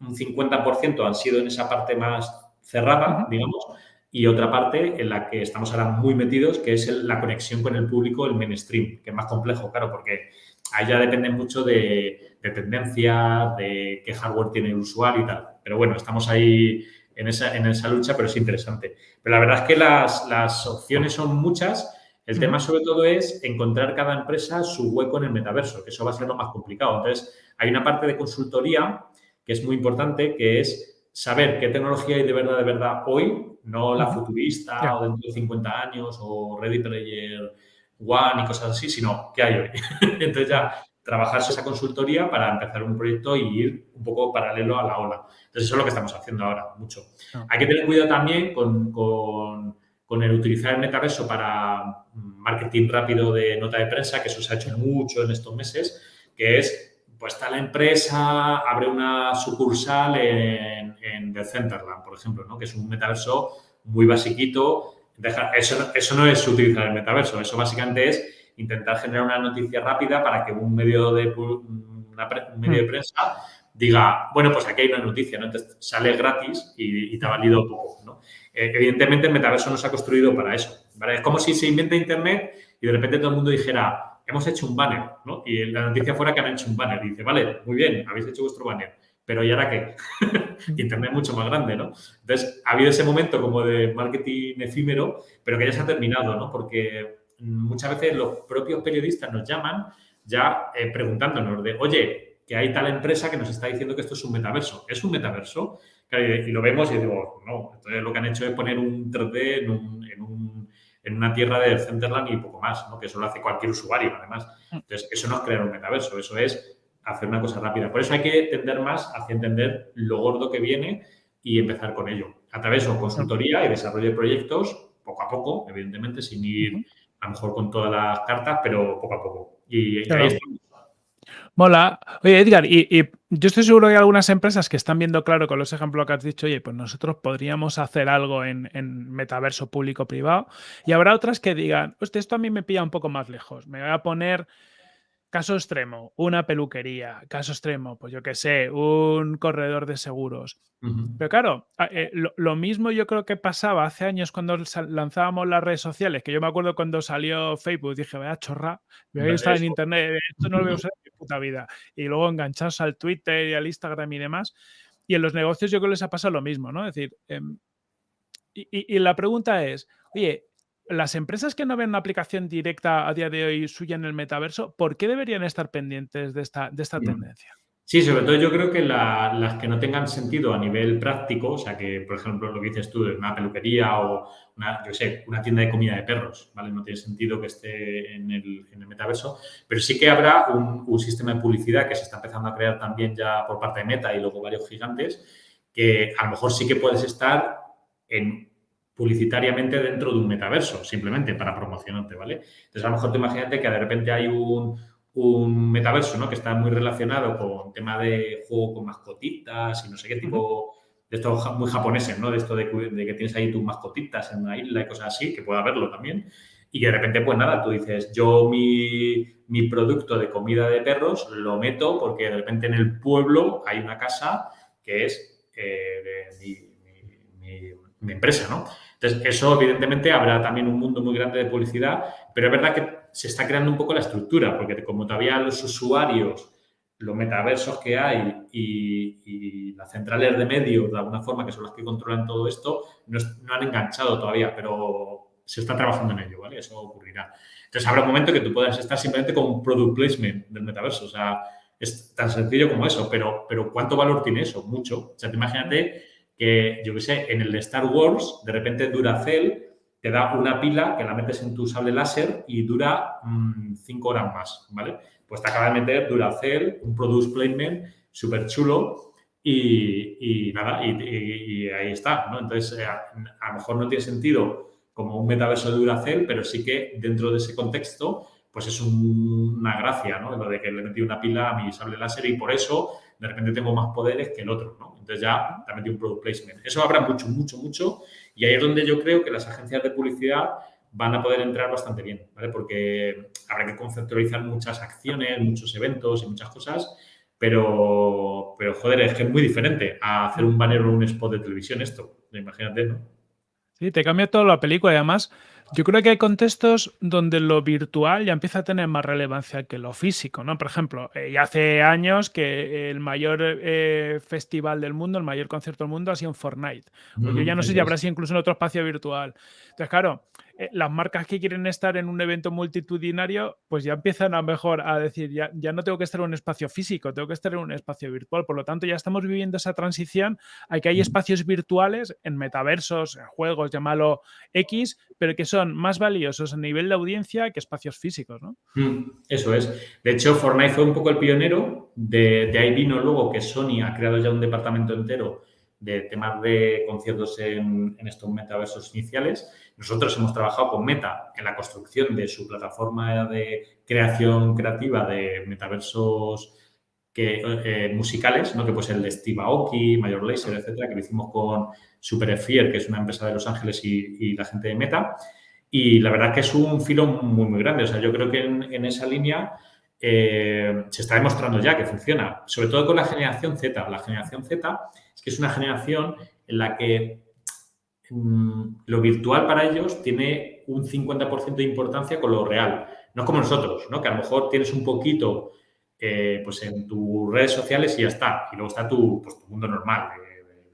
S1: un 50% han sido en esa parte más cerrada, digamos, y otra parte en la que estamos ahora muy metidos, que es la conexión con el público, el mainstream, que es más complejo, claro, porque ahí ya depende mucho de, de tendencias, de qué hardware tiene el usuario y tal. Pero bueno, estamos ahí en esa, en esa lucha, pero es interesante. Pero la verdad es que las, las opciones son muchas el tema sobre todo es encontrar cada empresa su hueco en el metaverso, que eso va a ser lo más complicado. Entonces, hay una parte de consultoría que es muy importante, que es saber qué tecnología hay de verdad, de verdad hoy, no la futurista o dentro de 50 años o Ready Player One y cosas así, sino qué hay hoy. Entonces ya trabajarse esa consultoría para empezar un proyecto y ir un poco paralelo a la ola. Entonces, eso es lo que estamos haciendo ahora, mucho. Ah. Hay que tener cuidado también con, con, el utilizar el metaverso para marketing rápido de nota de prensa, que eso se ha hecho mucho en estos meses, que es, pues está la empresa, abre una sucursal en, en The Centerland, por ejemplo, ¿no? que es un metaverso muy basiquito. eso, eso no es utilizar el metaverso, eso básicamente es intentar generar una noticia rápida para que un medio de, medio de hmm. prensa diga, bueno, pues aquí hay una noticia, ¿no? Entonces sale gratis y, te ha valido poco, ¿no? Eh, evidentemente el metaverso no se ha construido para eso, ¿vale? Es como si se inventa Internet y de repente todo el mundo dijera, hemos hecho un banner, ¿no? Y la noticia fuera que han hecho un banner. Y dice, vale, muy bien, habéis hecho vuestro banner, pero ¿y ahora qué? Internet es mucho más grande, ¿no? Entonces, ha habido ese momento como de marketing efímero, pero que ya se ha terminado, ¿no? Porque muchas veces los propios periodistas nos llaman ya eh, preguntándonos de, oye, que hay tal empresa que nos está diciendo que esto es un metaverso. ¿Es un metaverso? Y lo vemos y digo, no, entonces lo que han hecho es poner un 3D en, una tierra de Centerland y poco más, ¿no? que eso lo hace cualquier usuario, además. Entonces, eso no es crear un metaverso, eso es hacer una cosa rápida. Por eso hay que tender más hacia entender lo gordo que viene y empezar con ello. A través de consultoría y desarrollo de proyectos, poco a poco, evidentemente, sin ir a lo mejor con todas las cartas, pero poco a poco. Y, ahí
S2: Mola. Oye, Edgar, y, yo estoy seguro que hay algunas empresas que están viendo claro con los ejemplos que has dicho, oye, pues nosotros podríamos hacer algo en, metaverso público-privado. Y habrá otras que digan, hostia, esto a mí me pilla un poco más lejos. Me voy a poner caso extremo, una peluquería. Caso extremo, pues yo qué sé, un corredor de seguros. Pero claro, eh, lo, mismo yo creo que pasaba hace años cuando lanzábamos las redes sociales, que yo me acuerdo cuando salió Facebook, dije, vaya chorra, voy a estar en internet, esto no lo voy a usar en mi puta vida. Y luego enganchados al Twitter y al Instagram y demás. Y en los negocios yo creo que les ha pasado lo mismo, ¿no? Es decir, em, y, la pregunta es, oye, las empresas que no ven una aplicación directa a día de hoy suya en el metaverso, ¿por qué deberían estar pendientes de esta, de esta tendencia?
S1: Sí, sobre todo yo creo que las que no tengan sentido a nivel práctico, o sea, que por ejemplo lo que dices tú de una peluquería o una, yo sé, una tienda de comida de perros, ¿vale? No tiene sentido que esté en el, metaverso, pero sí que habrá un, sistema de publicidad que se está empezando a crear también ya por parte de Meta y luego varios gigantes, que a lo mejor sí que puedes estar en publicitariamente dentro de un metaverso, simplemente para promocionarte, ¿vale? Entonces, a lo mejor te imagínate que de repente hay un, un metaverso, ¿no? Que está muy relacionado con tema de juego con mascotitas y no sé qué tipo de estos muy japoneses, ¿no? De esto de, que tienes ahí tus mascotitas en una isla y cosas así, que puede haberlo también. Y que de repente, pues nada, tú dices, yo mi, mi producto de comida de perros lo meto porque de repente en el pueblo hay una casa que es eh, de mi, mi empresa, ¿no? Entonces, eso evidentemente habrá también un mundo muy grande de publicidad, pero es verdad que se está creando un poco la estructura, porque como todavía los usuarios, los metaversos que hay y, las centrales de medios, de alguna forma, que son las que controlan todo esto, no, han enganchado todavía, pero se está trabajando en ello, ¿vale? Eso ocurrirá. Entonces, habrá un momento que tú puedas estar simplemente con un product placement del metaverso, o sea, es tan sencillo como eso, pero, pero ¿cuánto valor tiene eso? Mucho. O sea, te imagínate que, yo qué sé, en el de Star Wars, de repente Duracell te da una pila que la metes en tu sable láser y dura mm, cinco horas más, ¿vale? Pues te acaba de meter Duracell, un product placement súper chulo y, nada, y, ahí está, ¿no? Entonces, eh, a, lo mejor no tiene sentido como un metaverso de Duracell, pero sí que dentro de ese contexto, pues es una gracia, ¿no? Lo de que le metí una pila a mi sable láser y por eso de repente tengo más poderes que el otro, ¿no? Entonces ya te metí un product placement. Eso habrá mucho, mucho, mucho y ahí es donde yo creo que las agencias de publicidad van a poder entrar bastante bien, ¿vale? Porque habrá que conceptualizar muchas acciones, muchos eventos y muchas cosas, pero, pero joder, es que es muy diferente a hacer un banner o un spot de televisión esto, imagínate, ¿no?
S2: Sí, te cambia toda la película y además yo creo que hay contextos donde lo virtual ya empieza a tener más relevancia que lo físico, ¿no? Por ejemplo, eh, ya hace años que el mayor eh, festival del mundo, el mayor concierto del mundo ha sido en Fortnite. Pues yo ya no sé si habrá sido incluso en otro espacio virtual. Entonces, claro, eh, las marcas que quieren estar en un evento multitudinario, pues ya empiezan a mejor a decir, ya, ya no tengo que estar en un espacio físico, tengo que estar en un espacio virtual. Por lo tanto, ya estamos viviendo esa transición a que hay espacios virtuales en metaversos, en juegos, llámalo X, pero que son más valiosos a nivel de audiencia que espacios físicos, ¿no?
S1: Mm, eso es. De hecho, Fortnite fue un poco el pionero. De, ahí vino luego que Sony ha creado ya un departamento entero de temas de conciertos en, estos metaversos iniciales. Nosotros hemos trabajado con Meta en la construcción de su plataforma de creación creativa de metaversos que, eh, musicales, ¿no? que pues el de Steve Aoki, Major Lazer, etcétera, que lo hicimos con Superfier, que es una empresa de Los Ángeles y, la gente de Meta. Y la verdad que es un filo muy, muy grande. O sea, yo creo que en, esa línea eh, se está demostrando ya que funciona, sobre todo con la generación Z. La generación Z es que es una generación en la que mm, lo virtual para ellos tiene un 50% de importancia con lo real. No es como nosotros, ¿no? que a lo mejor tienes un poquito eh, pues en tus redes sociales y ya está. Y luego está tu, pues, mundo normal,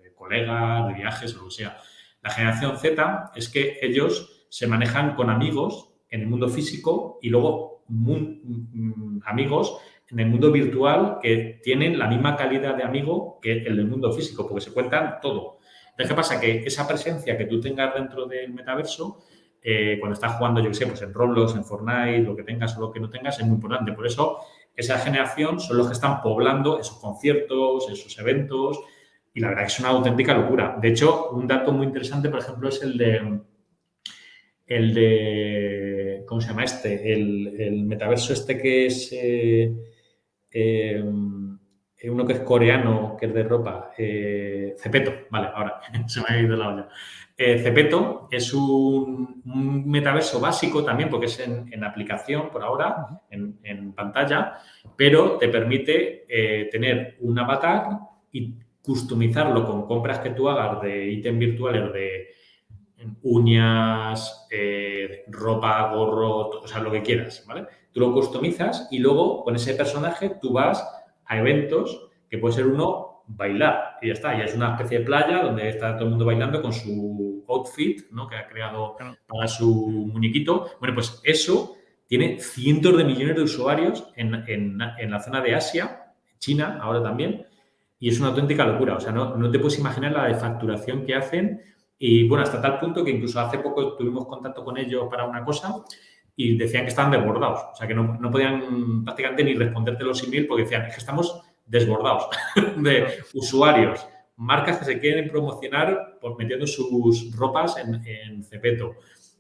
S1: de, colegas, de viajes o lo que sea. La generación Z es que ellos se manejan con amigos en el mundo físico y luego mm, amigos en el mundo virtual que tienen la misma calidad de amigo que el del mundo físico, porque se cuentan todo. Entonces, ¿qué pasa? Que esa presencia que tú tengas dentro del metaverso, eh, cuando estás jugando, yo qué sé, pues en Roblox, en Fortnite, lo que tengas o lo que no tengas, es muy importante. Por eso esa generación son los que están poblando esos conciertos, esos eventos, y la verdad es una auténtica locura. De hecho, un dato muy interesante, por ejemplo, es el de, el de, ¿cómo se llama este? El, metaverso este que es eh, eh, uno que es coreano, que es de ropa, eh, Cepeto, vale, ahora se me ha ido la olla. Eh, Cepeto es un, metaverso básico también, porque es en, aplicación por ahora, en, pantalla, pero te permite eh, tener un avatar y customizarlo con compras que tú hagas de ítems virtuales de uñas, eh, ropa, gorro, o sea, lo que quieras, ¿vale? Tú lo customizas y luego con ese personaje tú vas a eventos que puede ser uno bailar y ya está. Y es una especie de playa donde está todo el mundo bailando con su outfit ¿no? que ha creado para su muñequito. Bueno, pues eso tiene cientos de millones de usuarios en, en, en, la zona de Asia, China ahora también, y es una auténtica locura. O sea, no, no te puedes imaginar la de facturación que hacen. Y bueno, hasta tal punto que incluso hace poco tuvimos contacto con ellos para una cosa y decían que estaban desbordados. O sea, que no, no podían prácticamente ni responderte los emails porque decían, es que estamos desbordados de usuarios, marcas que se quieren promocionar por metiendo sus ropas en, en Cepeto.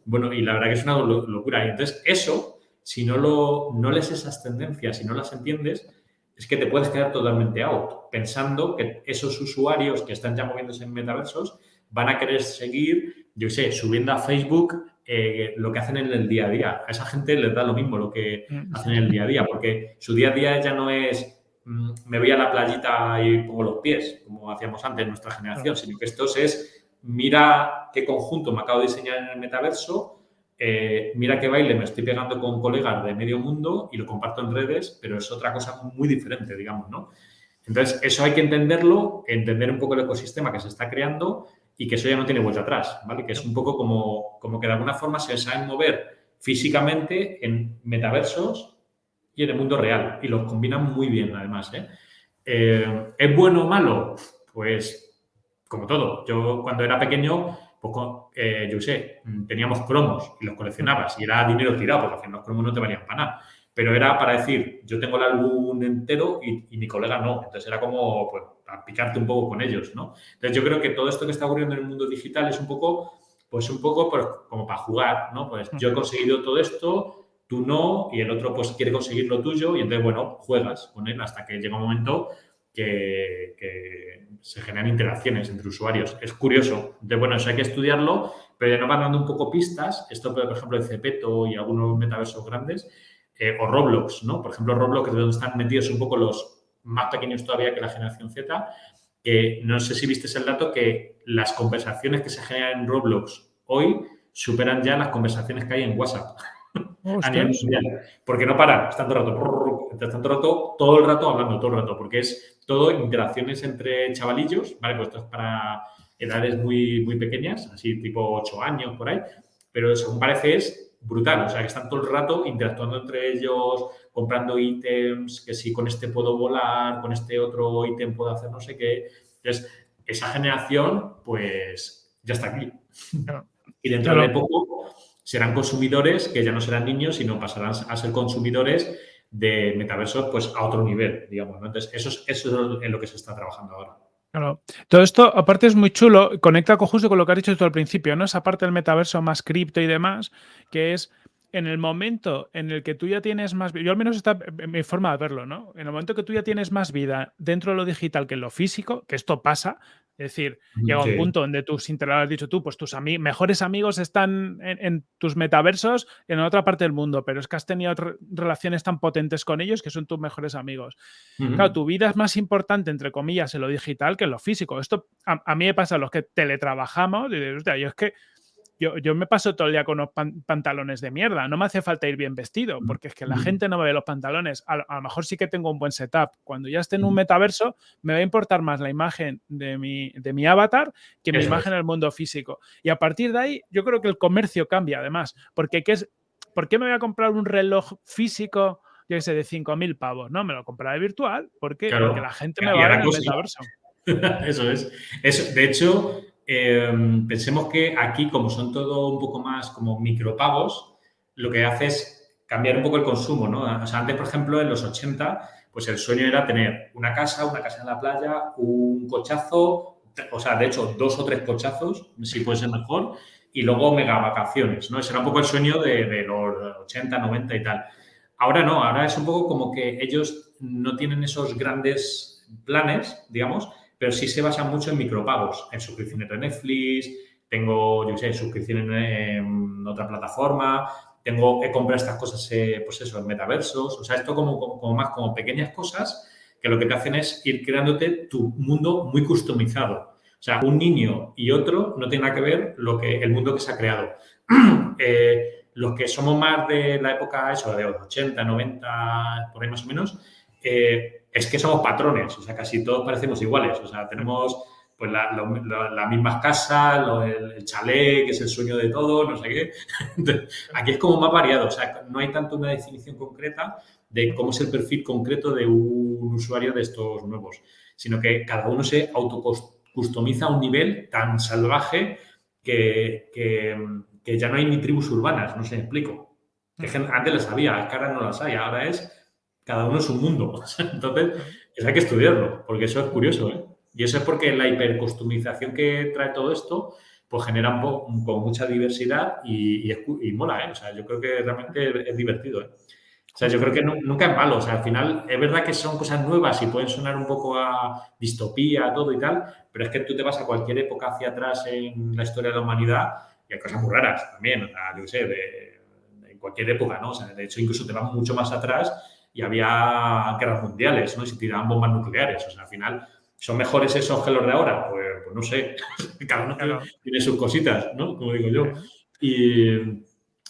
S1: Bueno, y la verdad que es una locura. Y entonces, eso, si no, lo, no lees esas tendencias, si no las entiendes, es que te puedes quedar totalmente out, pensando que esos usuarios que están ya moviéndose en metaversos van a querer seguir, yo sé, subiendo a Facebook eh, lo que hacen en el día a día. A esa gente les da lo mismo lo que mm. hacen en el día a día, porque su día a día ya no es Mm, me voy a la playita y pongo los pies, como hacíamos antes en nuestra generación, sino que esto es, mira qué conjunto me acabo de diseñar en el metaverso, eh, mira qué baile me estoy pegando con colegas de medio mundo y lo comparto en redes, pero es otra cosa muy diferente, digamos, ¿no? Entonces, eso hay que entenderlo, entender un poco el ecosistema que se está creando y que eso ya no tiene vuelta atrás, ¿vale? Que es un poco como, como que de alguna forma se saben mover físicamente en metaversos y en el mundo real. Y los combinan muy bien, además. ¿eh? Eh, ¿Es bueno o malo? Pues como todo. Yo cuando era pequeño, pues, eh, yo sé, teníamos cromos y los coleccionabas y era dinero tirado, porque los cromos no te valían para nada. Pero era para decir, yo tengo el álbum entero y, mi colega no. Entonces era como, pues, picarte un poco con ellos, ¿no? Entonces yo creo que todo esto que está ocurriendo en el mundo digital es un poco, pues un poco como para jugar, ¿no? Pues yo he conseguido todo esto, tú no, y el otro pues quiere conseguir lo tuyo y entonces, bueno, juegas con él hasta que llega un momento que, se generan interacciones entre usuarios. Es curioso. De bueno, eso hay que estudiarlo, pero ya nos van dando un poco pistas. Esto, por ejemplo, de Cepeto y algunos metaversos grandes, eh, o Roblox, ¿no? Por ejemplo, Roblox, es donde están metidos un poco los más pequeños todavía que la generación Z. que no sé si viste el dato que las conversaciones que se generan en Roblox hoy superan ya las conversaciones que hay en WhatsApp a nivel mundial. Porque no paran, están todo el rato, están todo el rato, todo el rato hablando, todo el rato, porque es todo interacciones entre chavalillos, ¿vale? Pues esto es para edades muy, muy pequeñas, así tipo 8 años por ahí, pero según parece es brutal, o sea, que están todo el rato interactuando entre ellos, comprando ítems, que si con este puedo volar, con este otro ítem puedo hacer no sé qué. Entonces, esa generación, pues, ya está aquí. Y dentro de poco serán consumidores que ya no serán niños, sino pasarán a ser consumidores de metaversos pues, a otro nivel, digamos. Entonces, eso es, eso es en lo que se está trabajando ahora.
S2: Claro. Todo esto, aparte, es muy chulo, conecta con justo con lo que has dicho tú al principio, ¿no? Esa parte del metaverso más cripto y demás, que es en el momento en el que tú ya tienes más yo al menos está en mi forma de verlo, ¿no? En el momento que tú ya tienes más vida dentro de lo digital que en lo físico, que esto pasa, es decir, llega un punto donde tus has dicho tú, pues tus mejores amigos están en, tus metaversos en otra parte del mundo, pero es que has tenido relaciones tan potentes con ellos que son tus mejores amigos. Claro, tu vida es más importante, entre comillas, en lo digital que en lo físico. Esto a, mí me pasa a los que teletrabajamos, y dices, yo es que yo, me paso todo el día con unos pantalones de mierda. No me hace falta ir bien vestido, mm, porque es que la mm. gente no me ve los pantalones. A, lo mejor sí que tengo un buen setup. Cuando ya esté en un mm. metaverso, me va a importar más la imagen de mi, de mi avatar que mi imagen en el mundo físico. Y a partir de ahí, yo creo que el comercio cambia además. Porque ¿qué es, ¿por qué me voy a comprar un reloj físico? yo sé, de 5.000 pavos, ¿no? Me lo compraré virtual porque, porque la gente me va a ver en el metaverso.
S1: Eso es. Eso, de hecho, Em, pensemos que aquí, como son todo un poco más como micropagos, lo que hace es cambiar un poco el consumo, ¿no? O sea, antes, por ejemplo, en los 80, pues el sueño era tener una casa, una casa en la playa, un cochazo, o sea, de hecho, dos o tres cochazos, si puede ser mejor, y luego mega vacaciones, ¿no? Ese era un poco el sueño de, los 80, 90 y tal. Ahora no, ahora es un poco como que ellos no tienen esos grandes planes, digamos, pero sí se basan mucho en micropagos, en suscripciones de Netflix, tengo, yo sé, suscripciones en otra plataforma, tengo que comprar estas cosas, eh, pues eso, en metaversos, o sea, esto como, como, más como pequeñas cosas que lo que te hacen es ir creándote tu mundo muy customizado. O sea, un niño y otro no tiene nada que ver lo que, el mundo que se ha creado. Eh, los que somos más de la época, eso, de los 80, 90, por ahí más o menos, eh, es que somos patrones, o sea, casi todos parecemos iguales, o sea, tenemos pues las la, mismas casas, el, chalet, que es el sueño de todos, no sé qué. aquí es como más variado, o sea, no hay tanto una definición concreta de cómo es el perfil concreto de un usuario de estos nuevos, sino que cada uno se autocustomiza a un nivel tan salvaje que, que, ya no hay ni tribus urbanas, no sé, explico. antes las había, ahora no las hay, ahora es cada uno es un mundo. Entonces, eso hay que estudiarlo, porque eso es curioso. ¿eh? Y eso es porque la hipercostumización que trae todo esto, pues genera un con mucha diversidad y, mola, ¿eh? O sea, yo creo que realmente es divertido, ¿eh? O sea, yo creo que nunca es malo. O sea, al final es verdad que son cosas nuevas y pueden sonar un poco a distopía, todo y tal, pero es que tú te vas a cualquier época hacia atrás en la historia de la humanidad y hay cosas muy raras también. O sea, yo sé, de, de cualquier época, ¿no? O sea, de hecho, incluso te vas mucho más atrás y había guerras mundiales, ¿no? Y se tiraban bombas nucleares. O sea, al final, ¿son mejores esos que los de ahora? Pues, pues no sé. Cada uno tiene sus cositas, ¿no? Como digo yo. Y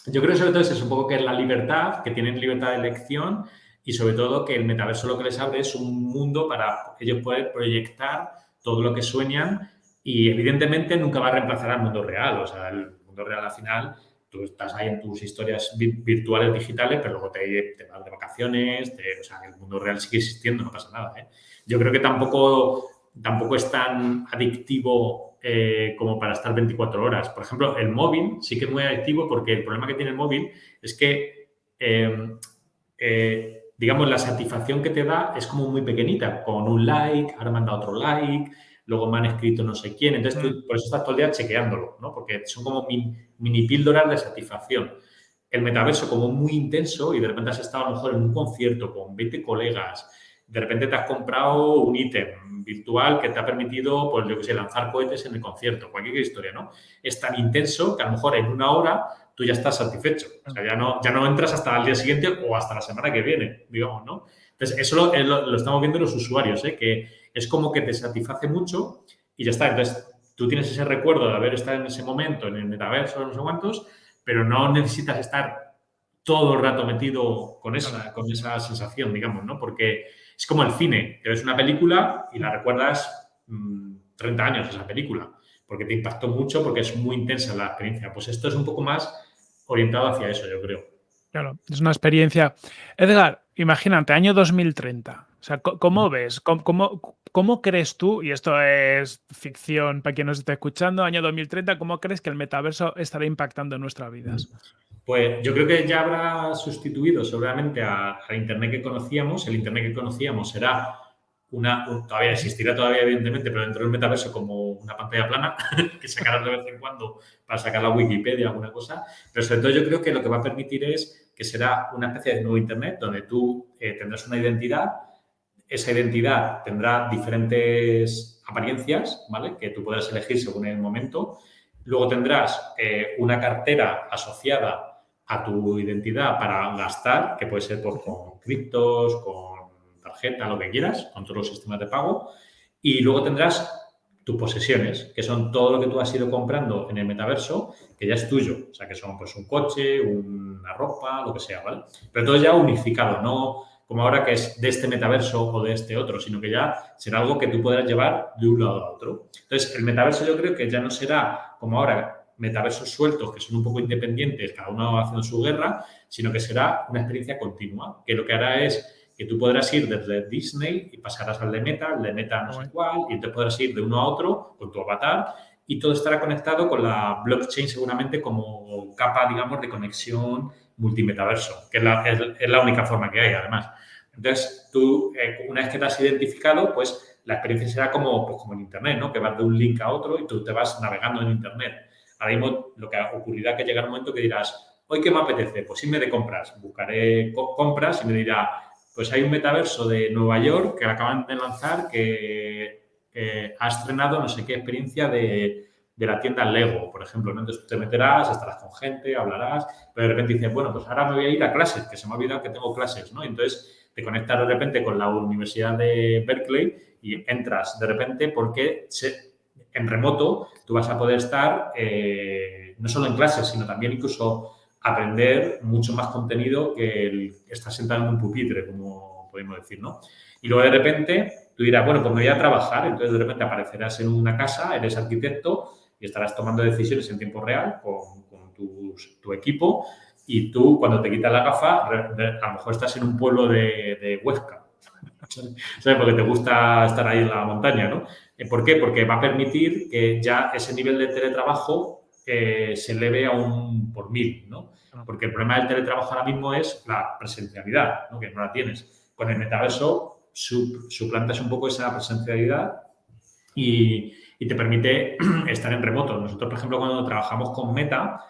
S1: yo creo sobre todo es un poco que es la libertad, que tienen libertad de elección y sobre todo que el metaverso lo que les abre es un mundo para ellos poder proyectar todo lo que sueñan y evidentemente nunca va a reemplazar al mundo real. O sea, el mundo real al final tú estás ahí en tus historias virtuales digitales, pero luego te, vas de vacaciones, o sea, el mundo real sigue existiendo, no pasa nada. ¿eh? Yo creo que tampoco, tampoco es tan adictivo eh, como para estar 24 horas. Por ejemplo, el móvil sí que es muy adictivo porque el problema que tiene el móvil es que, em, eh, digamos, la satisfacción que te da es como muy pequeñita, con un like, ahora dado otro like, luego me han escrito no sé quién. Entonces, tú, por eso estás todo el día chequeándolo, ¿no? Porque son como mini, píldoras de satisfacción. El metaverso como muy intenso y de repente has estado a lo mejor en un concierto con 20 colegas, de repente te has comprado un ítem virtual que te ha permitido, pues yo que sé, lanzar cohetes en el concierto, cualquier historia, ¿no? Es tan intenso que a lo mejor en una hora tú ya estás satisfecho. O sea, ya no, ya no entras hasta el día siguiente o hasta la semana que viene, digamos, ¿no? Entonces, eso lo, lo estamos viendo los usuarios, ¿eh? que es como que te satisface mucho y ya está. Entonces, tú tienes ese recuerdo de haber estado en ese momento en el metaverso, no sé cuántos, pero no necesitas estar todo el rato metido con esa, con esa sensación, digamos, ¿no? Porque es como el cine, que ves una película y la recuerdas 30 mm, años esa película, porque te impactó mucho, porque es muy intensa la experiencia. Pues esto es un poco más orientado hacia eso, yo creo.
S2: Claro, es una experiencia. Edgar, imagínate, año 2030 sea, ¿cómo ves? ¿Cómo, crees tú, y esto es ficción para quien nos esté escuchando, año 2030, cómo crees que el metaverso estará impactando en nuestras vidas?
S1: Pues yo creo que ya habrá sustituido seguramente al Internet que conocíamos. El Internet que conocíamos será una, todavía existirá todavía evidentemente, pero dentro del metaverso como una pantalla plana que sacarás de vez en cuando para sacar la Wikipedia o alguna cosa. Pero sobre todo yo creo que lo que va a permitir es que será una especie de nuevo Internet donde tú eh, tendrás una identidad, esa identidad tendrá diferentes apariencias, ¿vale? Que tú podrás elegir según el momento. Luego tendrás eh, una cartera asociada a tu identidad para gastar, que puede ser pues, con criptos, con tarjeta, lo que quieras, con todos los sistemas de pago. Y luego tendrás tus posesiones, que son todo lo que tú has ido comprando en el metaverso, que ya es tuyo. O sea, que son pues un coche, una ropa, lo que sea, ¿vale? Pero todo ya unificado, no como ahora que es de este metaverso o de este otro, sino que ya será algo que tú podrás llevar de un lado a otro. Entonces, el metaverso yo creo que ya no será como ahora metaversos sueltos que son un poco independientes, cada uno haciendo su guerra, sino que será una experiencia continua, que lo que hará es que tú podrás ir desde Disney y pasarás al de Meta, el de Meta no sé cuál, y te podrás ir de uno a otro con tu avatar y todo estará conectado con la blockchain seguramente como capa, digamos, de conexión multimetaverso, que es la, es, la única forma que hay, además. Entonces, tú, eh, una vez que te has identificado, pues la experiencia será como, pues, como en Internet, ¿no? Que vas de un link a otro y tú te vas navegando en Internet. Ahora mismo lo que ocurrirá que llegará un momento que dirás, ¿hoy qué me apetece? Pues irme de compras. Buscaré compras y me dirá, pues hay un metaverso de Nueva York que acaban de lanzar que ha estrenado no sé qué experiencia de, la tienda Lego, por ejemplo. Entonces tú te meterás, estarás con gente, hablarás, pero de repente dices, bueno, pues ahora me voy a ir a clases, que se me ha olvidado que tengo clases, ¿no? Entonces te conectas de repente con la Universidad de Berkeley y entras de repente porque en remoto tú vas a poder estar eh, no solo en clases, sino también incluso aprender mucho más contenido que el estar sentado en un pupitre, como podemos decir, ¿no? Y luego de repente tú dirás, bueno, pues me voy a trabajar, entonces de repente aparecerás en una casa, eres arquitecto y estarás tomando decisiones en tiempo real con, tu, equipo y tú cuando te quitas la gafa, a lo mejor estás en un pueblo de, de Huesca, ¿sabes? Porque te gusta estar ahí en la montaña, ¿no? ¿Por qué? Porque va a permitir que ya ese nivel de teletrabajo eh, se eleve a un por mil, ¿no? Porque el problema del teletrabajo ahora mismo es la presencialidad, ¿no? que no la tienes. Con el metaverso suplantas un poco esa presencialidad y, te permite estar en remoto. Nosotros, por ejemplo, cuando trabajamos con Meta,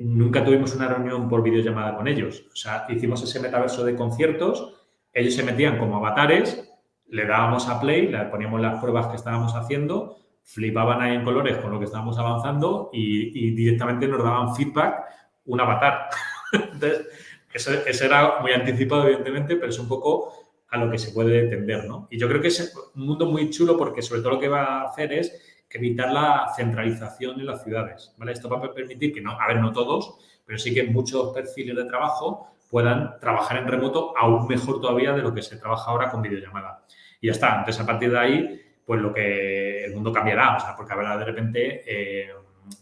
S1: nunca tuvimos una reunión por videollamada con ellos. O sea, hicimos ese metaverso de conciertos, ellos se metían como avatares, le dábamos a play, le poníamos las pruebas que estábamos haciendo flipaban ahí en colores con lo que estábamos avanzando y, directamente nos daban feedback un avatar. Entonces, eso, era muy anticipado, evidentemente, pero es un poco a lo que se puede tender, ¿no? Y yo creo que es un mundo muy chulo porque sobre todo lo que va a hacer es evitar la centralización en las ciudades, ¿vale? Esto va a permitir que, no, a ver, no todos, pero sí que muchos perfiles de trabajo puedan trabajar en remoto aún mejor todavía de lo que se trabaja ahora con videollamada. Y ya está. Entonces, a partir de ahí, pues lo que el mundo cambiará, o sea, porque habrá de repente, eh,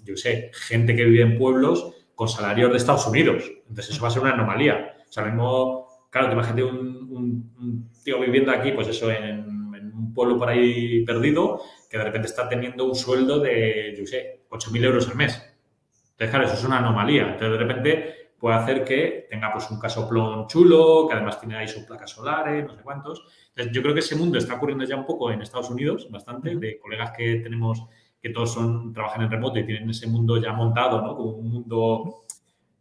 S1: yo sé, gente que vive en pueblos con salarios de Estados Unidos. Entonces eso va a ser una anomalía. O sea, mismo, claro, te imagínate un, un, tío viviendo aquí, pues eso, en, un pueblo por ahí perdido, que de repente está teniendo un sueldo de, yo sé, 8.000 euros al mes. Entonces, claro, eso es una anomalía. Entonces, de repente puede hacer que tenga pues un casoplón chulo, que además tiene ahí sus placas solares, no sé cuántos, yo creo que ese mundo está ocurriendo ya un poco en Estados Unidos, bastante, de colegas que tenemos que todos son trabajan en remoto y tienen ese mundo ya montado, ¿no? Como un mundo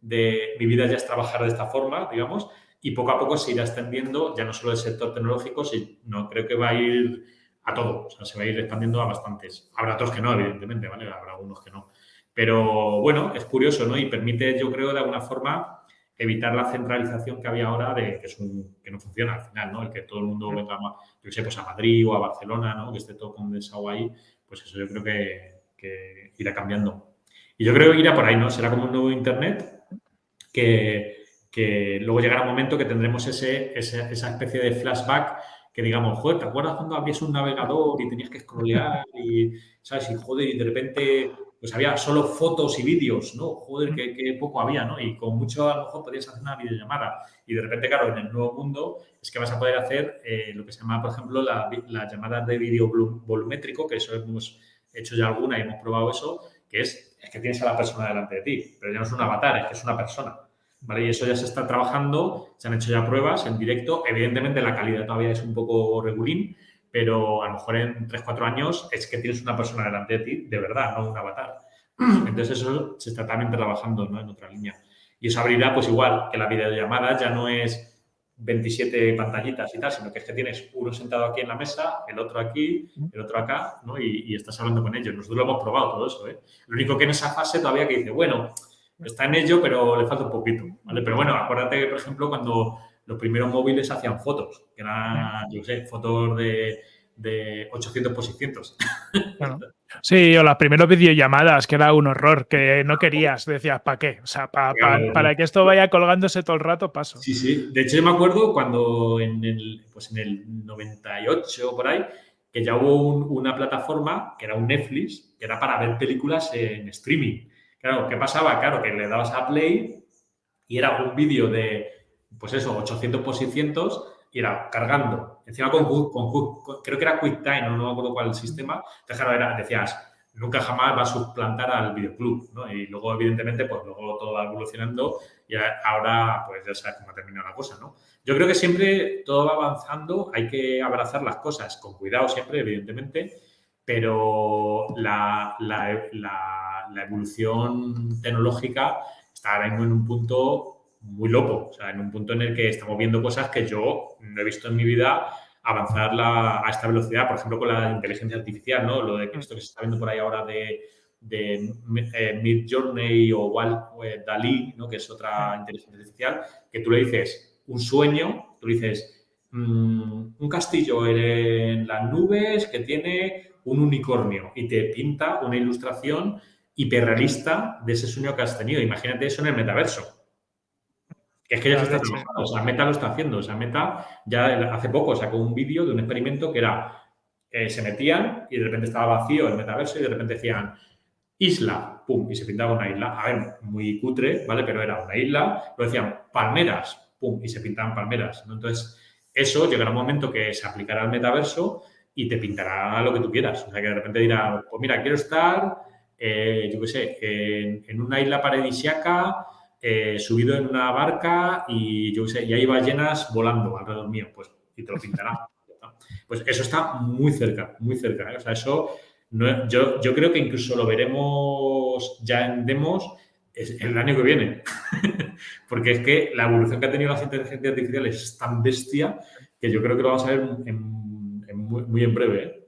S1: de mi vida ya es trabajar de esta forma, digamos, y poco a poco se irá extendiendo ya no solo el sector tecnológico, sino creo que va a ir a todo, o sea, se va a ir expandiendo a bastantes. Habrá otros que no, evidentemente, ¿vale? Habrá algunos que no. Pero bueno, es curioso, ¿no? Y permite, yo creo, de alguna forma, evitar la centralización que había ahora de que, es un, que no funciona al final, ¿no? El que todo el mundo venga, yo sé, pues a Madrid o a Barcelona, ¿no? Que esté todo condensado ahí, pues eso yo creo que, que irá cambiando. Y yo creo que irá por ahí, ¿no? Será como un nuevo Internet que, que luego llegará un momento que tendremos ese, esa especie de flashback que digamos, joder, ¿te acuerdas cuando habías un navegador y tenías que scrollear y, ¿sabes? Y joder, y de repente pues había solo fotos y vídeos, ¿no? Joder, qué, poco había, ¿no? Y con mucho a lo mejor podías hacer una videollamada. Y de repente, claro, en el nuevo mundo es que vas a poder hacer eh, lo que se llama, por ejemplo, las la llamadas de vídeo volumétrico, que eso hemos hecho ya alguna y hemos probado eso, que es, es que tienes a la persona delante de ti, pero ya no es un avatar, es que es una persona. ¿Vale? Y eso ya se está trabajando, se han hecho ya pruebas en directo. Evidentemente la calidad todavía es un poco regulín, pero a lo mejor en 3-4 años es que tienes una persona delante de ti, de verdad, no un avatar. Entonces eso se está también trabajando ¿no? en otra línea. Y eso abrirá, pues igual, que la videollamada ya no es 27 pantallitas y tal, sino que es que tienes uno sentado aquí en la mesa, el otro aquí, el otro acá, ¿no? Y, estás hablando con ellos. Nosotros lo hemos probado todo eso, ¿eh? Lo único que en esa fase todavía que dice, bueno, está en ello, pero le falta un poquito, ¿vale? Pero bueno, acuérdate que, por ejemplo, cuando los primeros móviles hacían fotos, que eran, yo sé, fotos de, de 800 por 600.
S2: Sí, o las primeras videollamadas, que era un horror, que no querías, decías, ¿para qué? O sea, para que esto vaya colgándose todo el rato, paso.
S1: Sí, sí. De hecho, yo me acuerdo cuando en el, pues en el 98 o por ahí, que ya hubo una plataforma, que era un Netflix, que era para ver películas en streaming. Claro, ¿qué pasaba? Claro, que le dabas a play y era un vídeo de, pues eso, 800 por 600 y era cargando. Encima con, creo que era QuickTime, no, no me acuerdo cuál sistema. Entonces, era, decías, nunca jamás va a suplantar al videoclub, ¿no? Y luego, evidentemente, pues luego todo va evolucionando y ahora, pues ya sabes cómo ha terminado la cosa, ¿no? Yo creo que siempre todo va avanzando, hay que abrazar las cosas con cuidado siempre, evidentemente, pero la, la, la evolución tecnológica está ahora mismo en un punto muy loco, o sea, en un punto en el que estamos viendo cosas que yo no he visto en mi vida avanzar a esta velocidad, por ejemplo, con la inteligencia artificial, ¿no? Lo de esto que se está viendo por ahí ahora de, de eh, Mid Journey o Wall, Dalí, ¿no? que es otra inteligencia artificial, que tú le dices un sueño, tú le dices mm, un castillo en las nubes que tiene un unicornio y te pinta una ilustración hiperrealista de ese sueño que has tenido. Imagínate eso en el metaverso. Es que ya se está trabajando, o sea, Meta lo está haciendo, o sea, Meta ya hace poco sacó un vídeo de un experimento que era, eh, se metían y de repente estaba vacío el metaverso y de repente decían, isla, pum, y se pintaba una isla, a ver, muy cutre, ¿vale? Pero era una isla, lo decían palmeras, pum, y se pintaban palmeras, ¿no? Entonces, eso llegará un momento que se aplicará al metaverso y te pintará lo que tú quieras, o sea, que de repente dirá, pues mira, quiero estar, eh, yo qué sé, en, en una isla paradisiaca, eh, subido en una barca y yo sé, y hay ballenas volando alrededor mío, pues, y te lo pintará. pues eso está muy cerca, muy cerca. ¿eh? O sea, eso yo, yo creo que incluso lo veremos ya en demos el año que viene. Porque es que la evolución que ha tenido las inteligencias artificiales es tan bestia que yo creo que lo vamos a ver muy, en breve.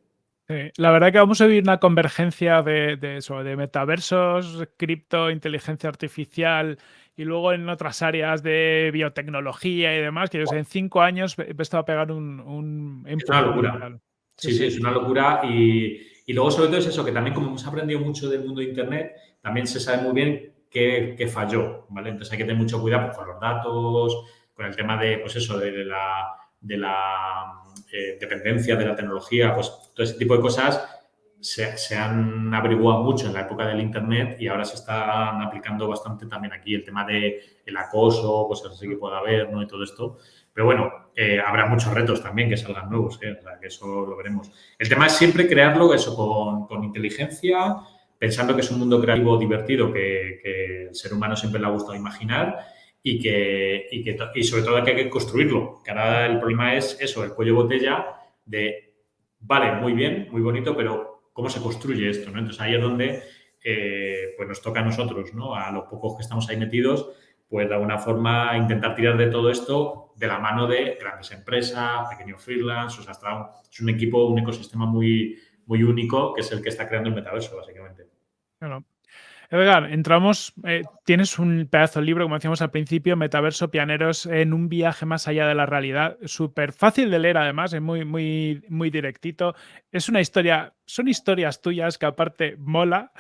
S2: ¿eh? la verdad que vamos a vivir una convergencia de, de, eso, de metaversos, cripto, inteligencia artificial y luego en otras áreas de biotecnología y demás, que yo sé, en cinco años he estado a pegar un... un
S1: es una locura. Sí, sí, es una locura. Y, y, luego, sobre todo, es eso, que también como hemos aprendido mucho del mundo de Internet, también se sabe muy bien qué, qué falló, ¿vale? Entonces hay que tener mucho cuidado pues, con los datos, con el tema de, pues eso, de, la, de la eh, dependencia de la tecnología, pues todo ese tipo de cosas se, han averiguado mucho en la época del Internet y ahora se están aplicando bastante también aquí el tema de el acoso, cosas así que pueda haber, ¿no? Y todo esto. Pero bueno, eh, habrá muchos retos también que salgan nuevos, ¿eh? que eso lo veremos. El tema es siempre crearlo eso con, con inteligencia, pensando que es un mundo creativo divertido que, que, el ser humano siempre le ha gustado imaginar y que, y que y sobre todo que hay que construirlo. Que ahora el problema es eso, el cuello botella de, vale, muy bien, muy bonito, pero cómo se construye esto, ¿no? Entonces ahí es donde eh, pues nos toca a nosotros, ¿no? A los pocos que estamos ahí metidos, pues de alguna forma intentar tirar de todo esto de la mano de grandes empresas, pequeños freelance, o sea, es un equipo, un ecosistema muy, muy único que es el que está creando el metaverso, básicamente.
S2: Claro. Edgar, entramos, eh, tienes un pedazo de libro, como decíamos al principio, Metaverso Pianeros en un viaje más allá de la realidad. Súper fácil de leer, además, es muy, muy, muy directito. Es una historia, son historias tuyas que aparte mola.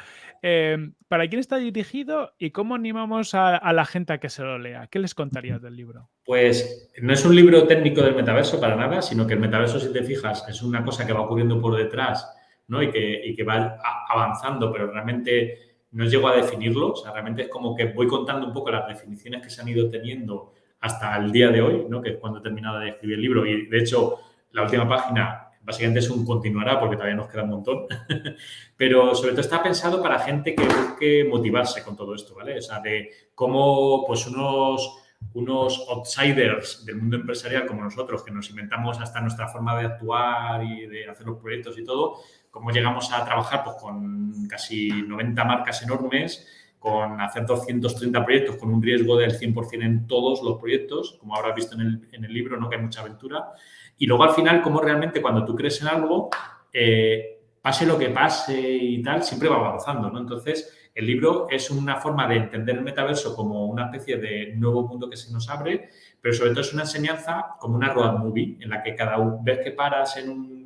S2: Em, ¿Para quién está dirigido y cómo animamos a, la gente a que se lo lea? ¿Qué les contarías del libro?
S1: Pues no es un libro técnico del metaverso para nada, sino que el metaverso, si te fijas, es una cosa que va ocurriendo por detrás ¿no? y, que, y que va avanzando, pero realmente no llego a definirlo, o sea, realmente es como que voy contando un poco las definiciones que se han ido teniendo hasta el día de hoy, ¿no? que es cuando he terminado de escribir el libro. Y de hecho, la última página básicamente es un continuará porque todavía nos queda un montón. Pero sobre todo está pensado para gente que busque motivarse con todo esto, ¿vale? O sea, de cómo pues unos, unos outsiders del mundo empresarial como nosotros, que nos inventamos hasta nuestra forma de actuar y de hacer los proyectos y todo, cómo llegamos a trabajar pues, con casi 90 marcas enormes con hacer 230 proyectos con un riesgo del 100% en todos los proyectos, como habrás visto en el, libro, ¿no? que hay mucha aventura. Y luego al final, como realmente cuando tú crees en algo, eh, pase lo que pase y tal, siempre va avanzando. ¿no? Entonces, el libro es una forma de entender el metaverso como una especie de nuevo mundo que se nos abre, pero sobre todo es una enseñanza como una road movie, en la que cada vez que paras en un,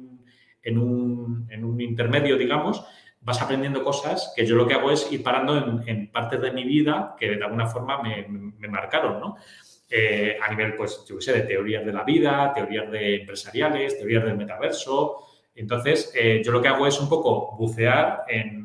S1: en un, en un intermedio, digamos, vas aprendiendo cosas que yo lo que hago es ir parando en, partes de mi vida que de alguna forma me, marcaron, ¿no? Eh, a nivel, pues, yo sé, de teorías de la vida, teorías de empresariales, teorías del metaverso. Entonces, eh, yo lo que hago es un poco bucear en,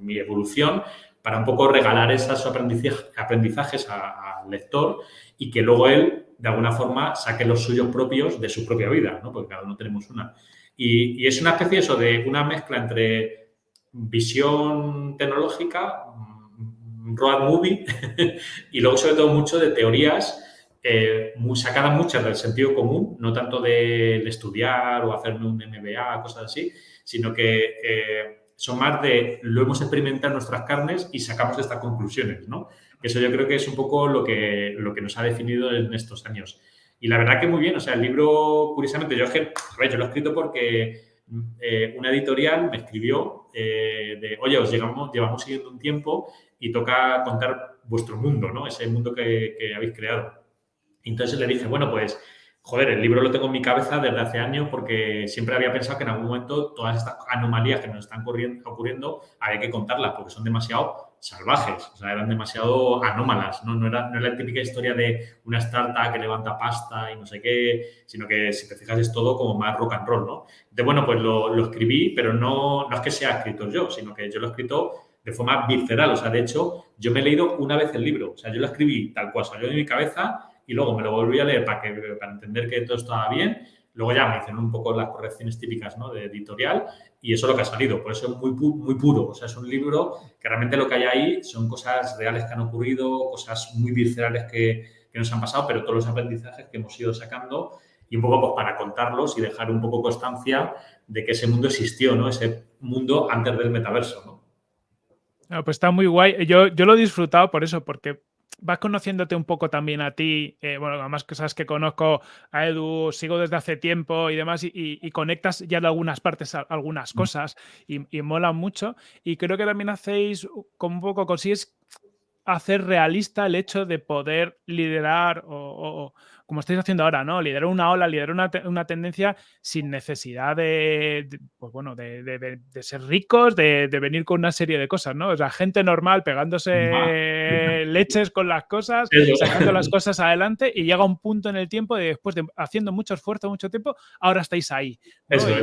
S1: mi evolución para un poco regalar esos aprendizajes al lector y que luego él, de alguna forma, saque los suyos propios de su propia vida, ¿no? Porque cada uno tenemos una. Y, es una especie eso de una mezcla entre visión tecnológica, mm, road movie, y luego sobre todo mucho de teorías eh, sacadas muchas del sentido común, no tanto de, estudiar o hacerme un MBA, cosas así, sino que eh, son más de lo hemos experimentado en nuestras carnes y sacamos estas conclusiones, ¿no? Eso yo creo que es un poco lo que, lo que nos ha definido en estos años. Y la verdad que muy bien, o sea, el libro, curiosamente, yo yo lo he escrito porque eh, una editorial me escribió eh, de, oye, os llegamos, llevamos siguiendo un tiempo y toca contar vuestro mundo, ¿no? Ese mundo que, que habéis creado. Entonces le dije, bueno, pues joder, el libro lo tengo en mi cabeza desde hace años porque siempre había pensado que en algún momento todas estas anomalías que nos están ocurriendo había que contarlas porque son demasiado salvajes, o sea, eran demasiado anómalas, ¿no? No era, no la típica historia de una startup que levanta pasta y no sé qué, sino que si te fijas es todo como más rock and roll, ¿no? Entonces, bueno, pues lo, lo escribí, pero no, no es que sea escrito yo, sino que yo lo he escrito de forma visceral, o sea, de hecho, yo me he leído una vez el libro, o sea, yo lo escribí tal cual salió de mi cabeza y luego me lo volví a leer para, que, para entender que todo estaba bien. Luego ya me hicieron un poco las correcciones típicas ¿no? de editorial y eso es lo que ha salido. Por eso es muy, muy puro. O sea, es un libro que realmente lo que hay ahí son cosas reales que han ocurrido, cosas muy viscerales que, nos han pasado, pero todos los aprendizajes que hemos ido sacando y un poco pues, para contarlos y dejar un poco constancia de que ese mundo existió, ¿no? Ese mundo antes del metaverso, ¿no?
S2: Ah, pues está muy guay. Yo, yo lo he disfrutado por eso, porque vas conociéndote un poco también a ti, eh, bueno, además que sabes que conozco a Edu, sigo desde hace tiempo y demás, y, conectas ya de algunas partes algunas mm. cosas y, y, mola mucho. Y creo que también hacéis como un poco, consigues hacer realista el hecho de poder liderar o, como estáis haciendo ahora, ¿no? Liderar una ola, liderar una, una tendencia sin necesidad de, pues bueno, de, de, ser ricos, de, venir con una serie de cosas, ¿no? O sea, gente normal pegándose leches con las cosas, sacando las cosas adelante y llega un punto en el tiempo de después de haciendo mucho esfuerzo, mucho tiempo, ahora estáis ahí.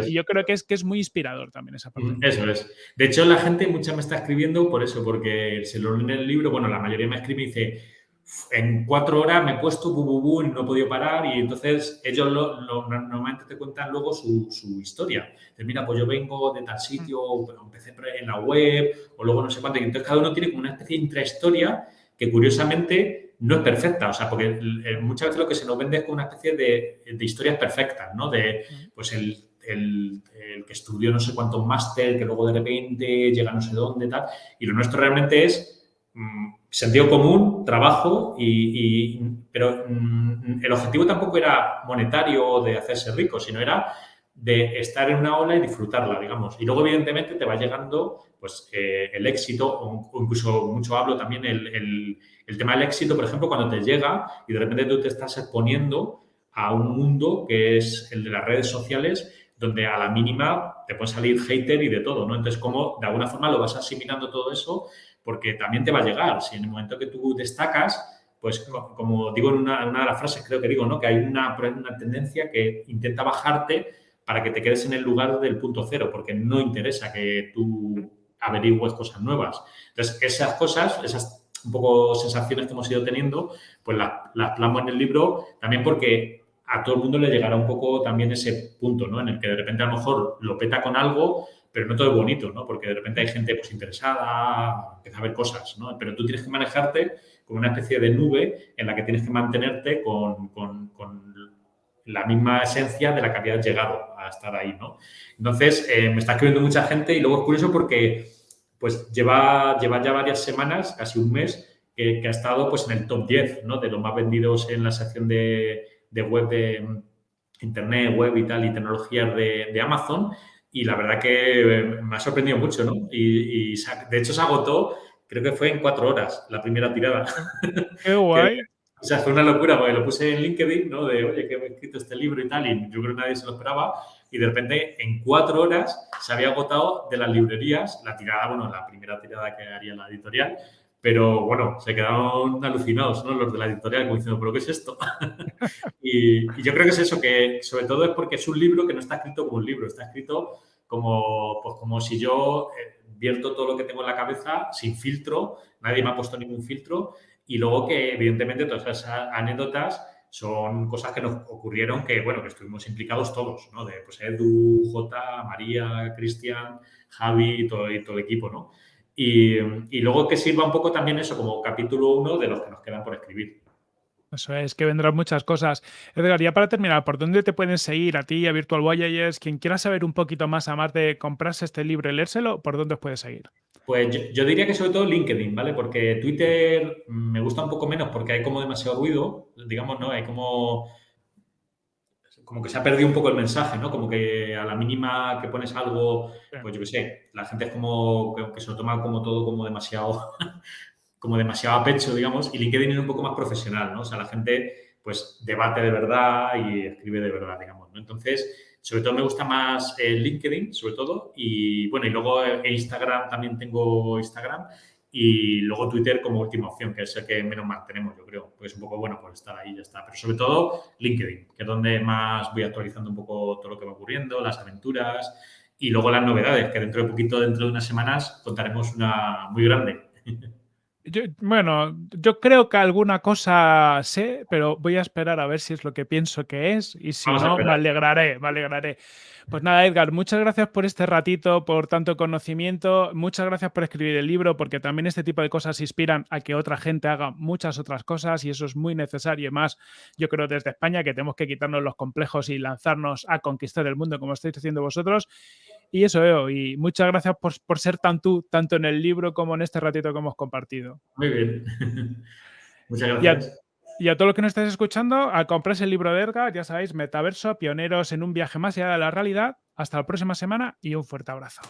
S2: y, yo creo que es, que es muy inspirador también esa parte.
S1: Eso es. De hecho, la gente mucha me está escribiendo por eso, porque se lo lee en el libro, bueno, la mayoría me escribe y dice en cuatro horas me he puesto bu, y no he podido parar y entonces ellos normalmente te cuentan luego su, historia. mira, pues yo vengo de tal sitio, pero empecé en la web o luego no sé cuánto. Y entonces cada uno tiene como una especie de intrahistoria que curiosamente no es perfecta. O sea, porque muchas veces lo que se nos vende es como una especie de, historias perfectas, ¿no? De, pues el, que estudió no sé cuántos máster, que luego de repente llega no sé dónde, tal. Y lo nuestro realmente es mm, sentido común, trabajo, y, pero mm, el objetivo tampoco era monetario o de hacerse rico, sino era de estar en una ola y disfrutarla, digamos. Y luego, evidentemente, te va llegando pues, eh, el éxito, o, incluso mucho hablo también el, el, tema del éxito, por ejemplo, cuando te llega y de repente tú te estás exponiendo a un mundo que es el de las redes sociales, donde a la mínima te puede salir hater y de todo, ¿no? Entonces, ¿cómo de alguna forma lo vas asimilando todo eso porque también te va a llegar. Si en el momento que tú destacas, pues como digo en una, de las frases, creo que digo, ¿no? Que hay una, una tendencia que intenta bajarte para que te quedes en el lugar del punto cero, porque no interesa que tú averigües cosas nuevas. Entonces, esas cosas, esas un poco sensaciones que hemos ido teniendo, pues las, las plasmo en el libro también porque a todo el mundo le llegará un poco también ese punto, ¿no? En el que de repente a lo mejor lo peta con algo, pero no todo es bonito, ¿no? Porque de repente hay gente pues interesada, empieza a ver cosas, ¿no? Pero tú tienes que manejarte como una especie de nube en la que tienes que mantenerte con, con, la misma esencia de la que habías llegado a estar ahí, ¿no? Entonces, eh, me está escribiendo mucha gente y luego es curioso porque pues lleva, lleva ya varias semanas, casi un mes, que, ha estado pues en el top 10, ¿no? De los más vendidos en la sección de, de web de internet, web y tal, y tecnologías de, de Amazon. Y la verdad que me ha sorprendido mucho, ¿no? Y, y de hecho se agotó creo que fue en cuatro horas la primera tirada.
S2: ¡Qué guay!
S1: o sea, fue una locura, porque lo puse en LinkedIn, ¿no? De, oye, que he escrito este libro y tal, y yo creo que nadie se lo esperaba. Y de repente, en cuatro horas, se había agotado de las librerías la tirada, bueno, la primera tirada que haría la editorial. Pero bueno, se quedaron alucinados, ¿no? Los de la editorial, como diciendo, ¿pero qué es esto? y, yo creo que es eso, que sobre todo es porque es un libro que no está escrito como un libro, está escrito como, pues, como si yo eh, vierto todo lo que tengo en la cabeza sin filtro, nadie me ha puesto ningún filtro y luego que evidentemente todas esas anécdotas son cosas que nos ocurrieron que, bueno, que estuvimos implicados todos, ¿no? De, pues, Edu, J, María, Cristian, Javi y todo, y todo el equipo, ¿no? Y, y, luego que sirva un poco también eso como capítulo uno de los que nos quedan por escribir.
S2: Eso es, que vendrán muchas cosas. Edgar, ya para terminar, ¿por dónde te pueden seguir a ti, a Virtual Voyagers? Quien quiera saber un poquito más, además de comprarse este libro y leérselo, ¿por dónde os puede seguir?
S1: Pues yo, diría que sobre todo LinkedIn, ¿vale? Porque Twitter me gusta un poco menos porque hay como demasiado ruido, digamos, ¿no? Hay como como que se ha perdido un poco el mensaje, ¿no? Como que a la mínima que pones algo, pues yo qué sé, la gente es como que, se lo toma como todo como demasiado como demasiado a pecho, digamos, y LinkedIn es un poco más profesional, ¿no? O sea, la gente pues debate de verdad y escribe de verdad, digamos, ¿no? Entonces, sobre todo me gusta más el LinkedIn, sobre todo, y bueno, y luego Instagram, también tengo Instagram, y luego Twitter como última opción, que es el que menos mantenemos, yo creo, porque es un poco bueno por estar ahí, ya está. Pero sobre todo LinkedIn, que es donde más voy actualizando un poco todo lo que va ocurriendo, las aventuras y luego las novedades, que dentro de poquito, dentro de unas semanas, contaremos una muy grande.
S2: bueno, yo creo que alguna cosa sé, pero voy a esperar a ver si es lo que pienso que es y si no, me alegraré, me alegraré. Pues nada, Edgar, muchas gracias por este ratito, por tanto conocimiento, muchas gracias por escribir el libro, porque también este tipo de cosas inspiran a que otra gente haga muchas otras cosas y eso es muy necesario y más, yo creo, desde España, que tenemos que quitarnos los complejos y lanzarnos a conquistar el mundo como estáis haciendo vosotros. Y eso, y muchas gracias por, ser tan tú, tanto en el libro como en este ratito que hemos compartido.
S1: Muy bien. muchas gracias.
S2: Y a, todos los que nos estáis escuchando, al comprarse el libro de Edgar, ya sabéis, Metaverso, pioneros en un viaje más allá de la realidad. Hasta la próxima semana y un fuerte abrazo.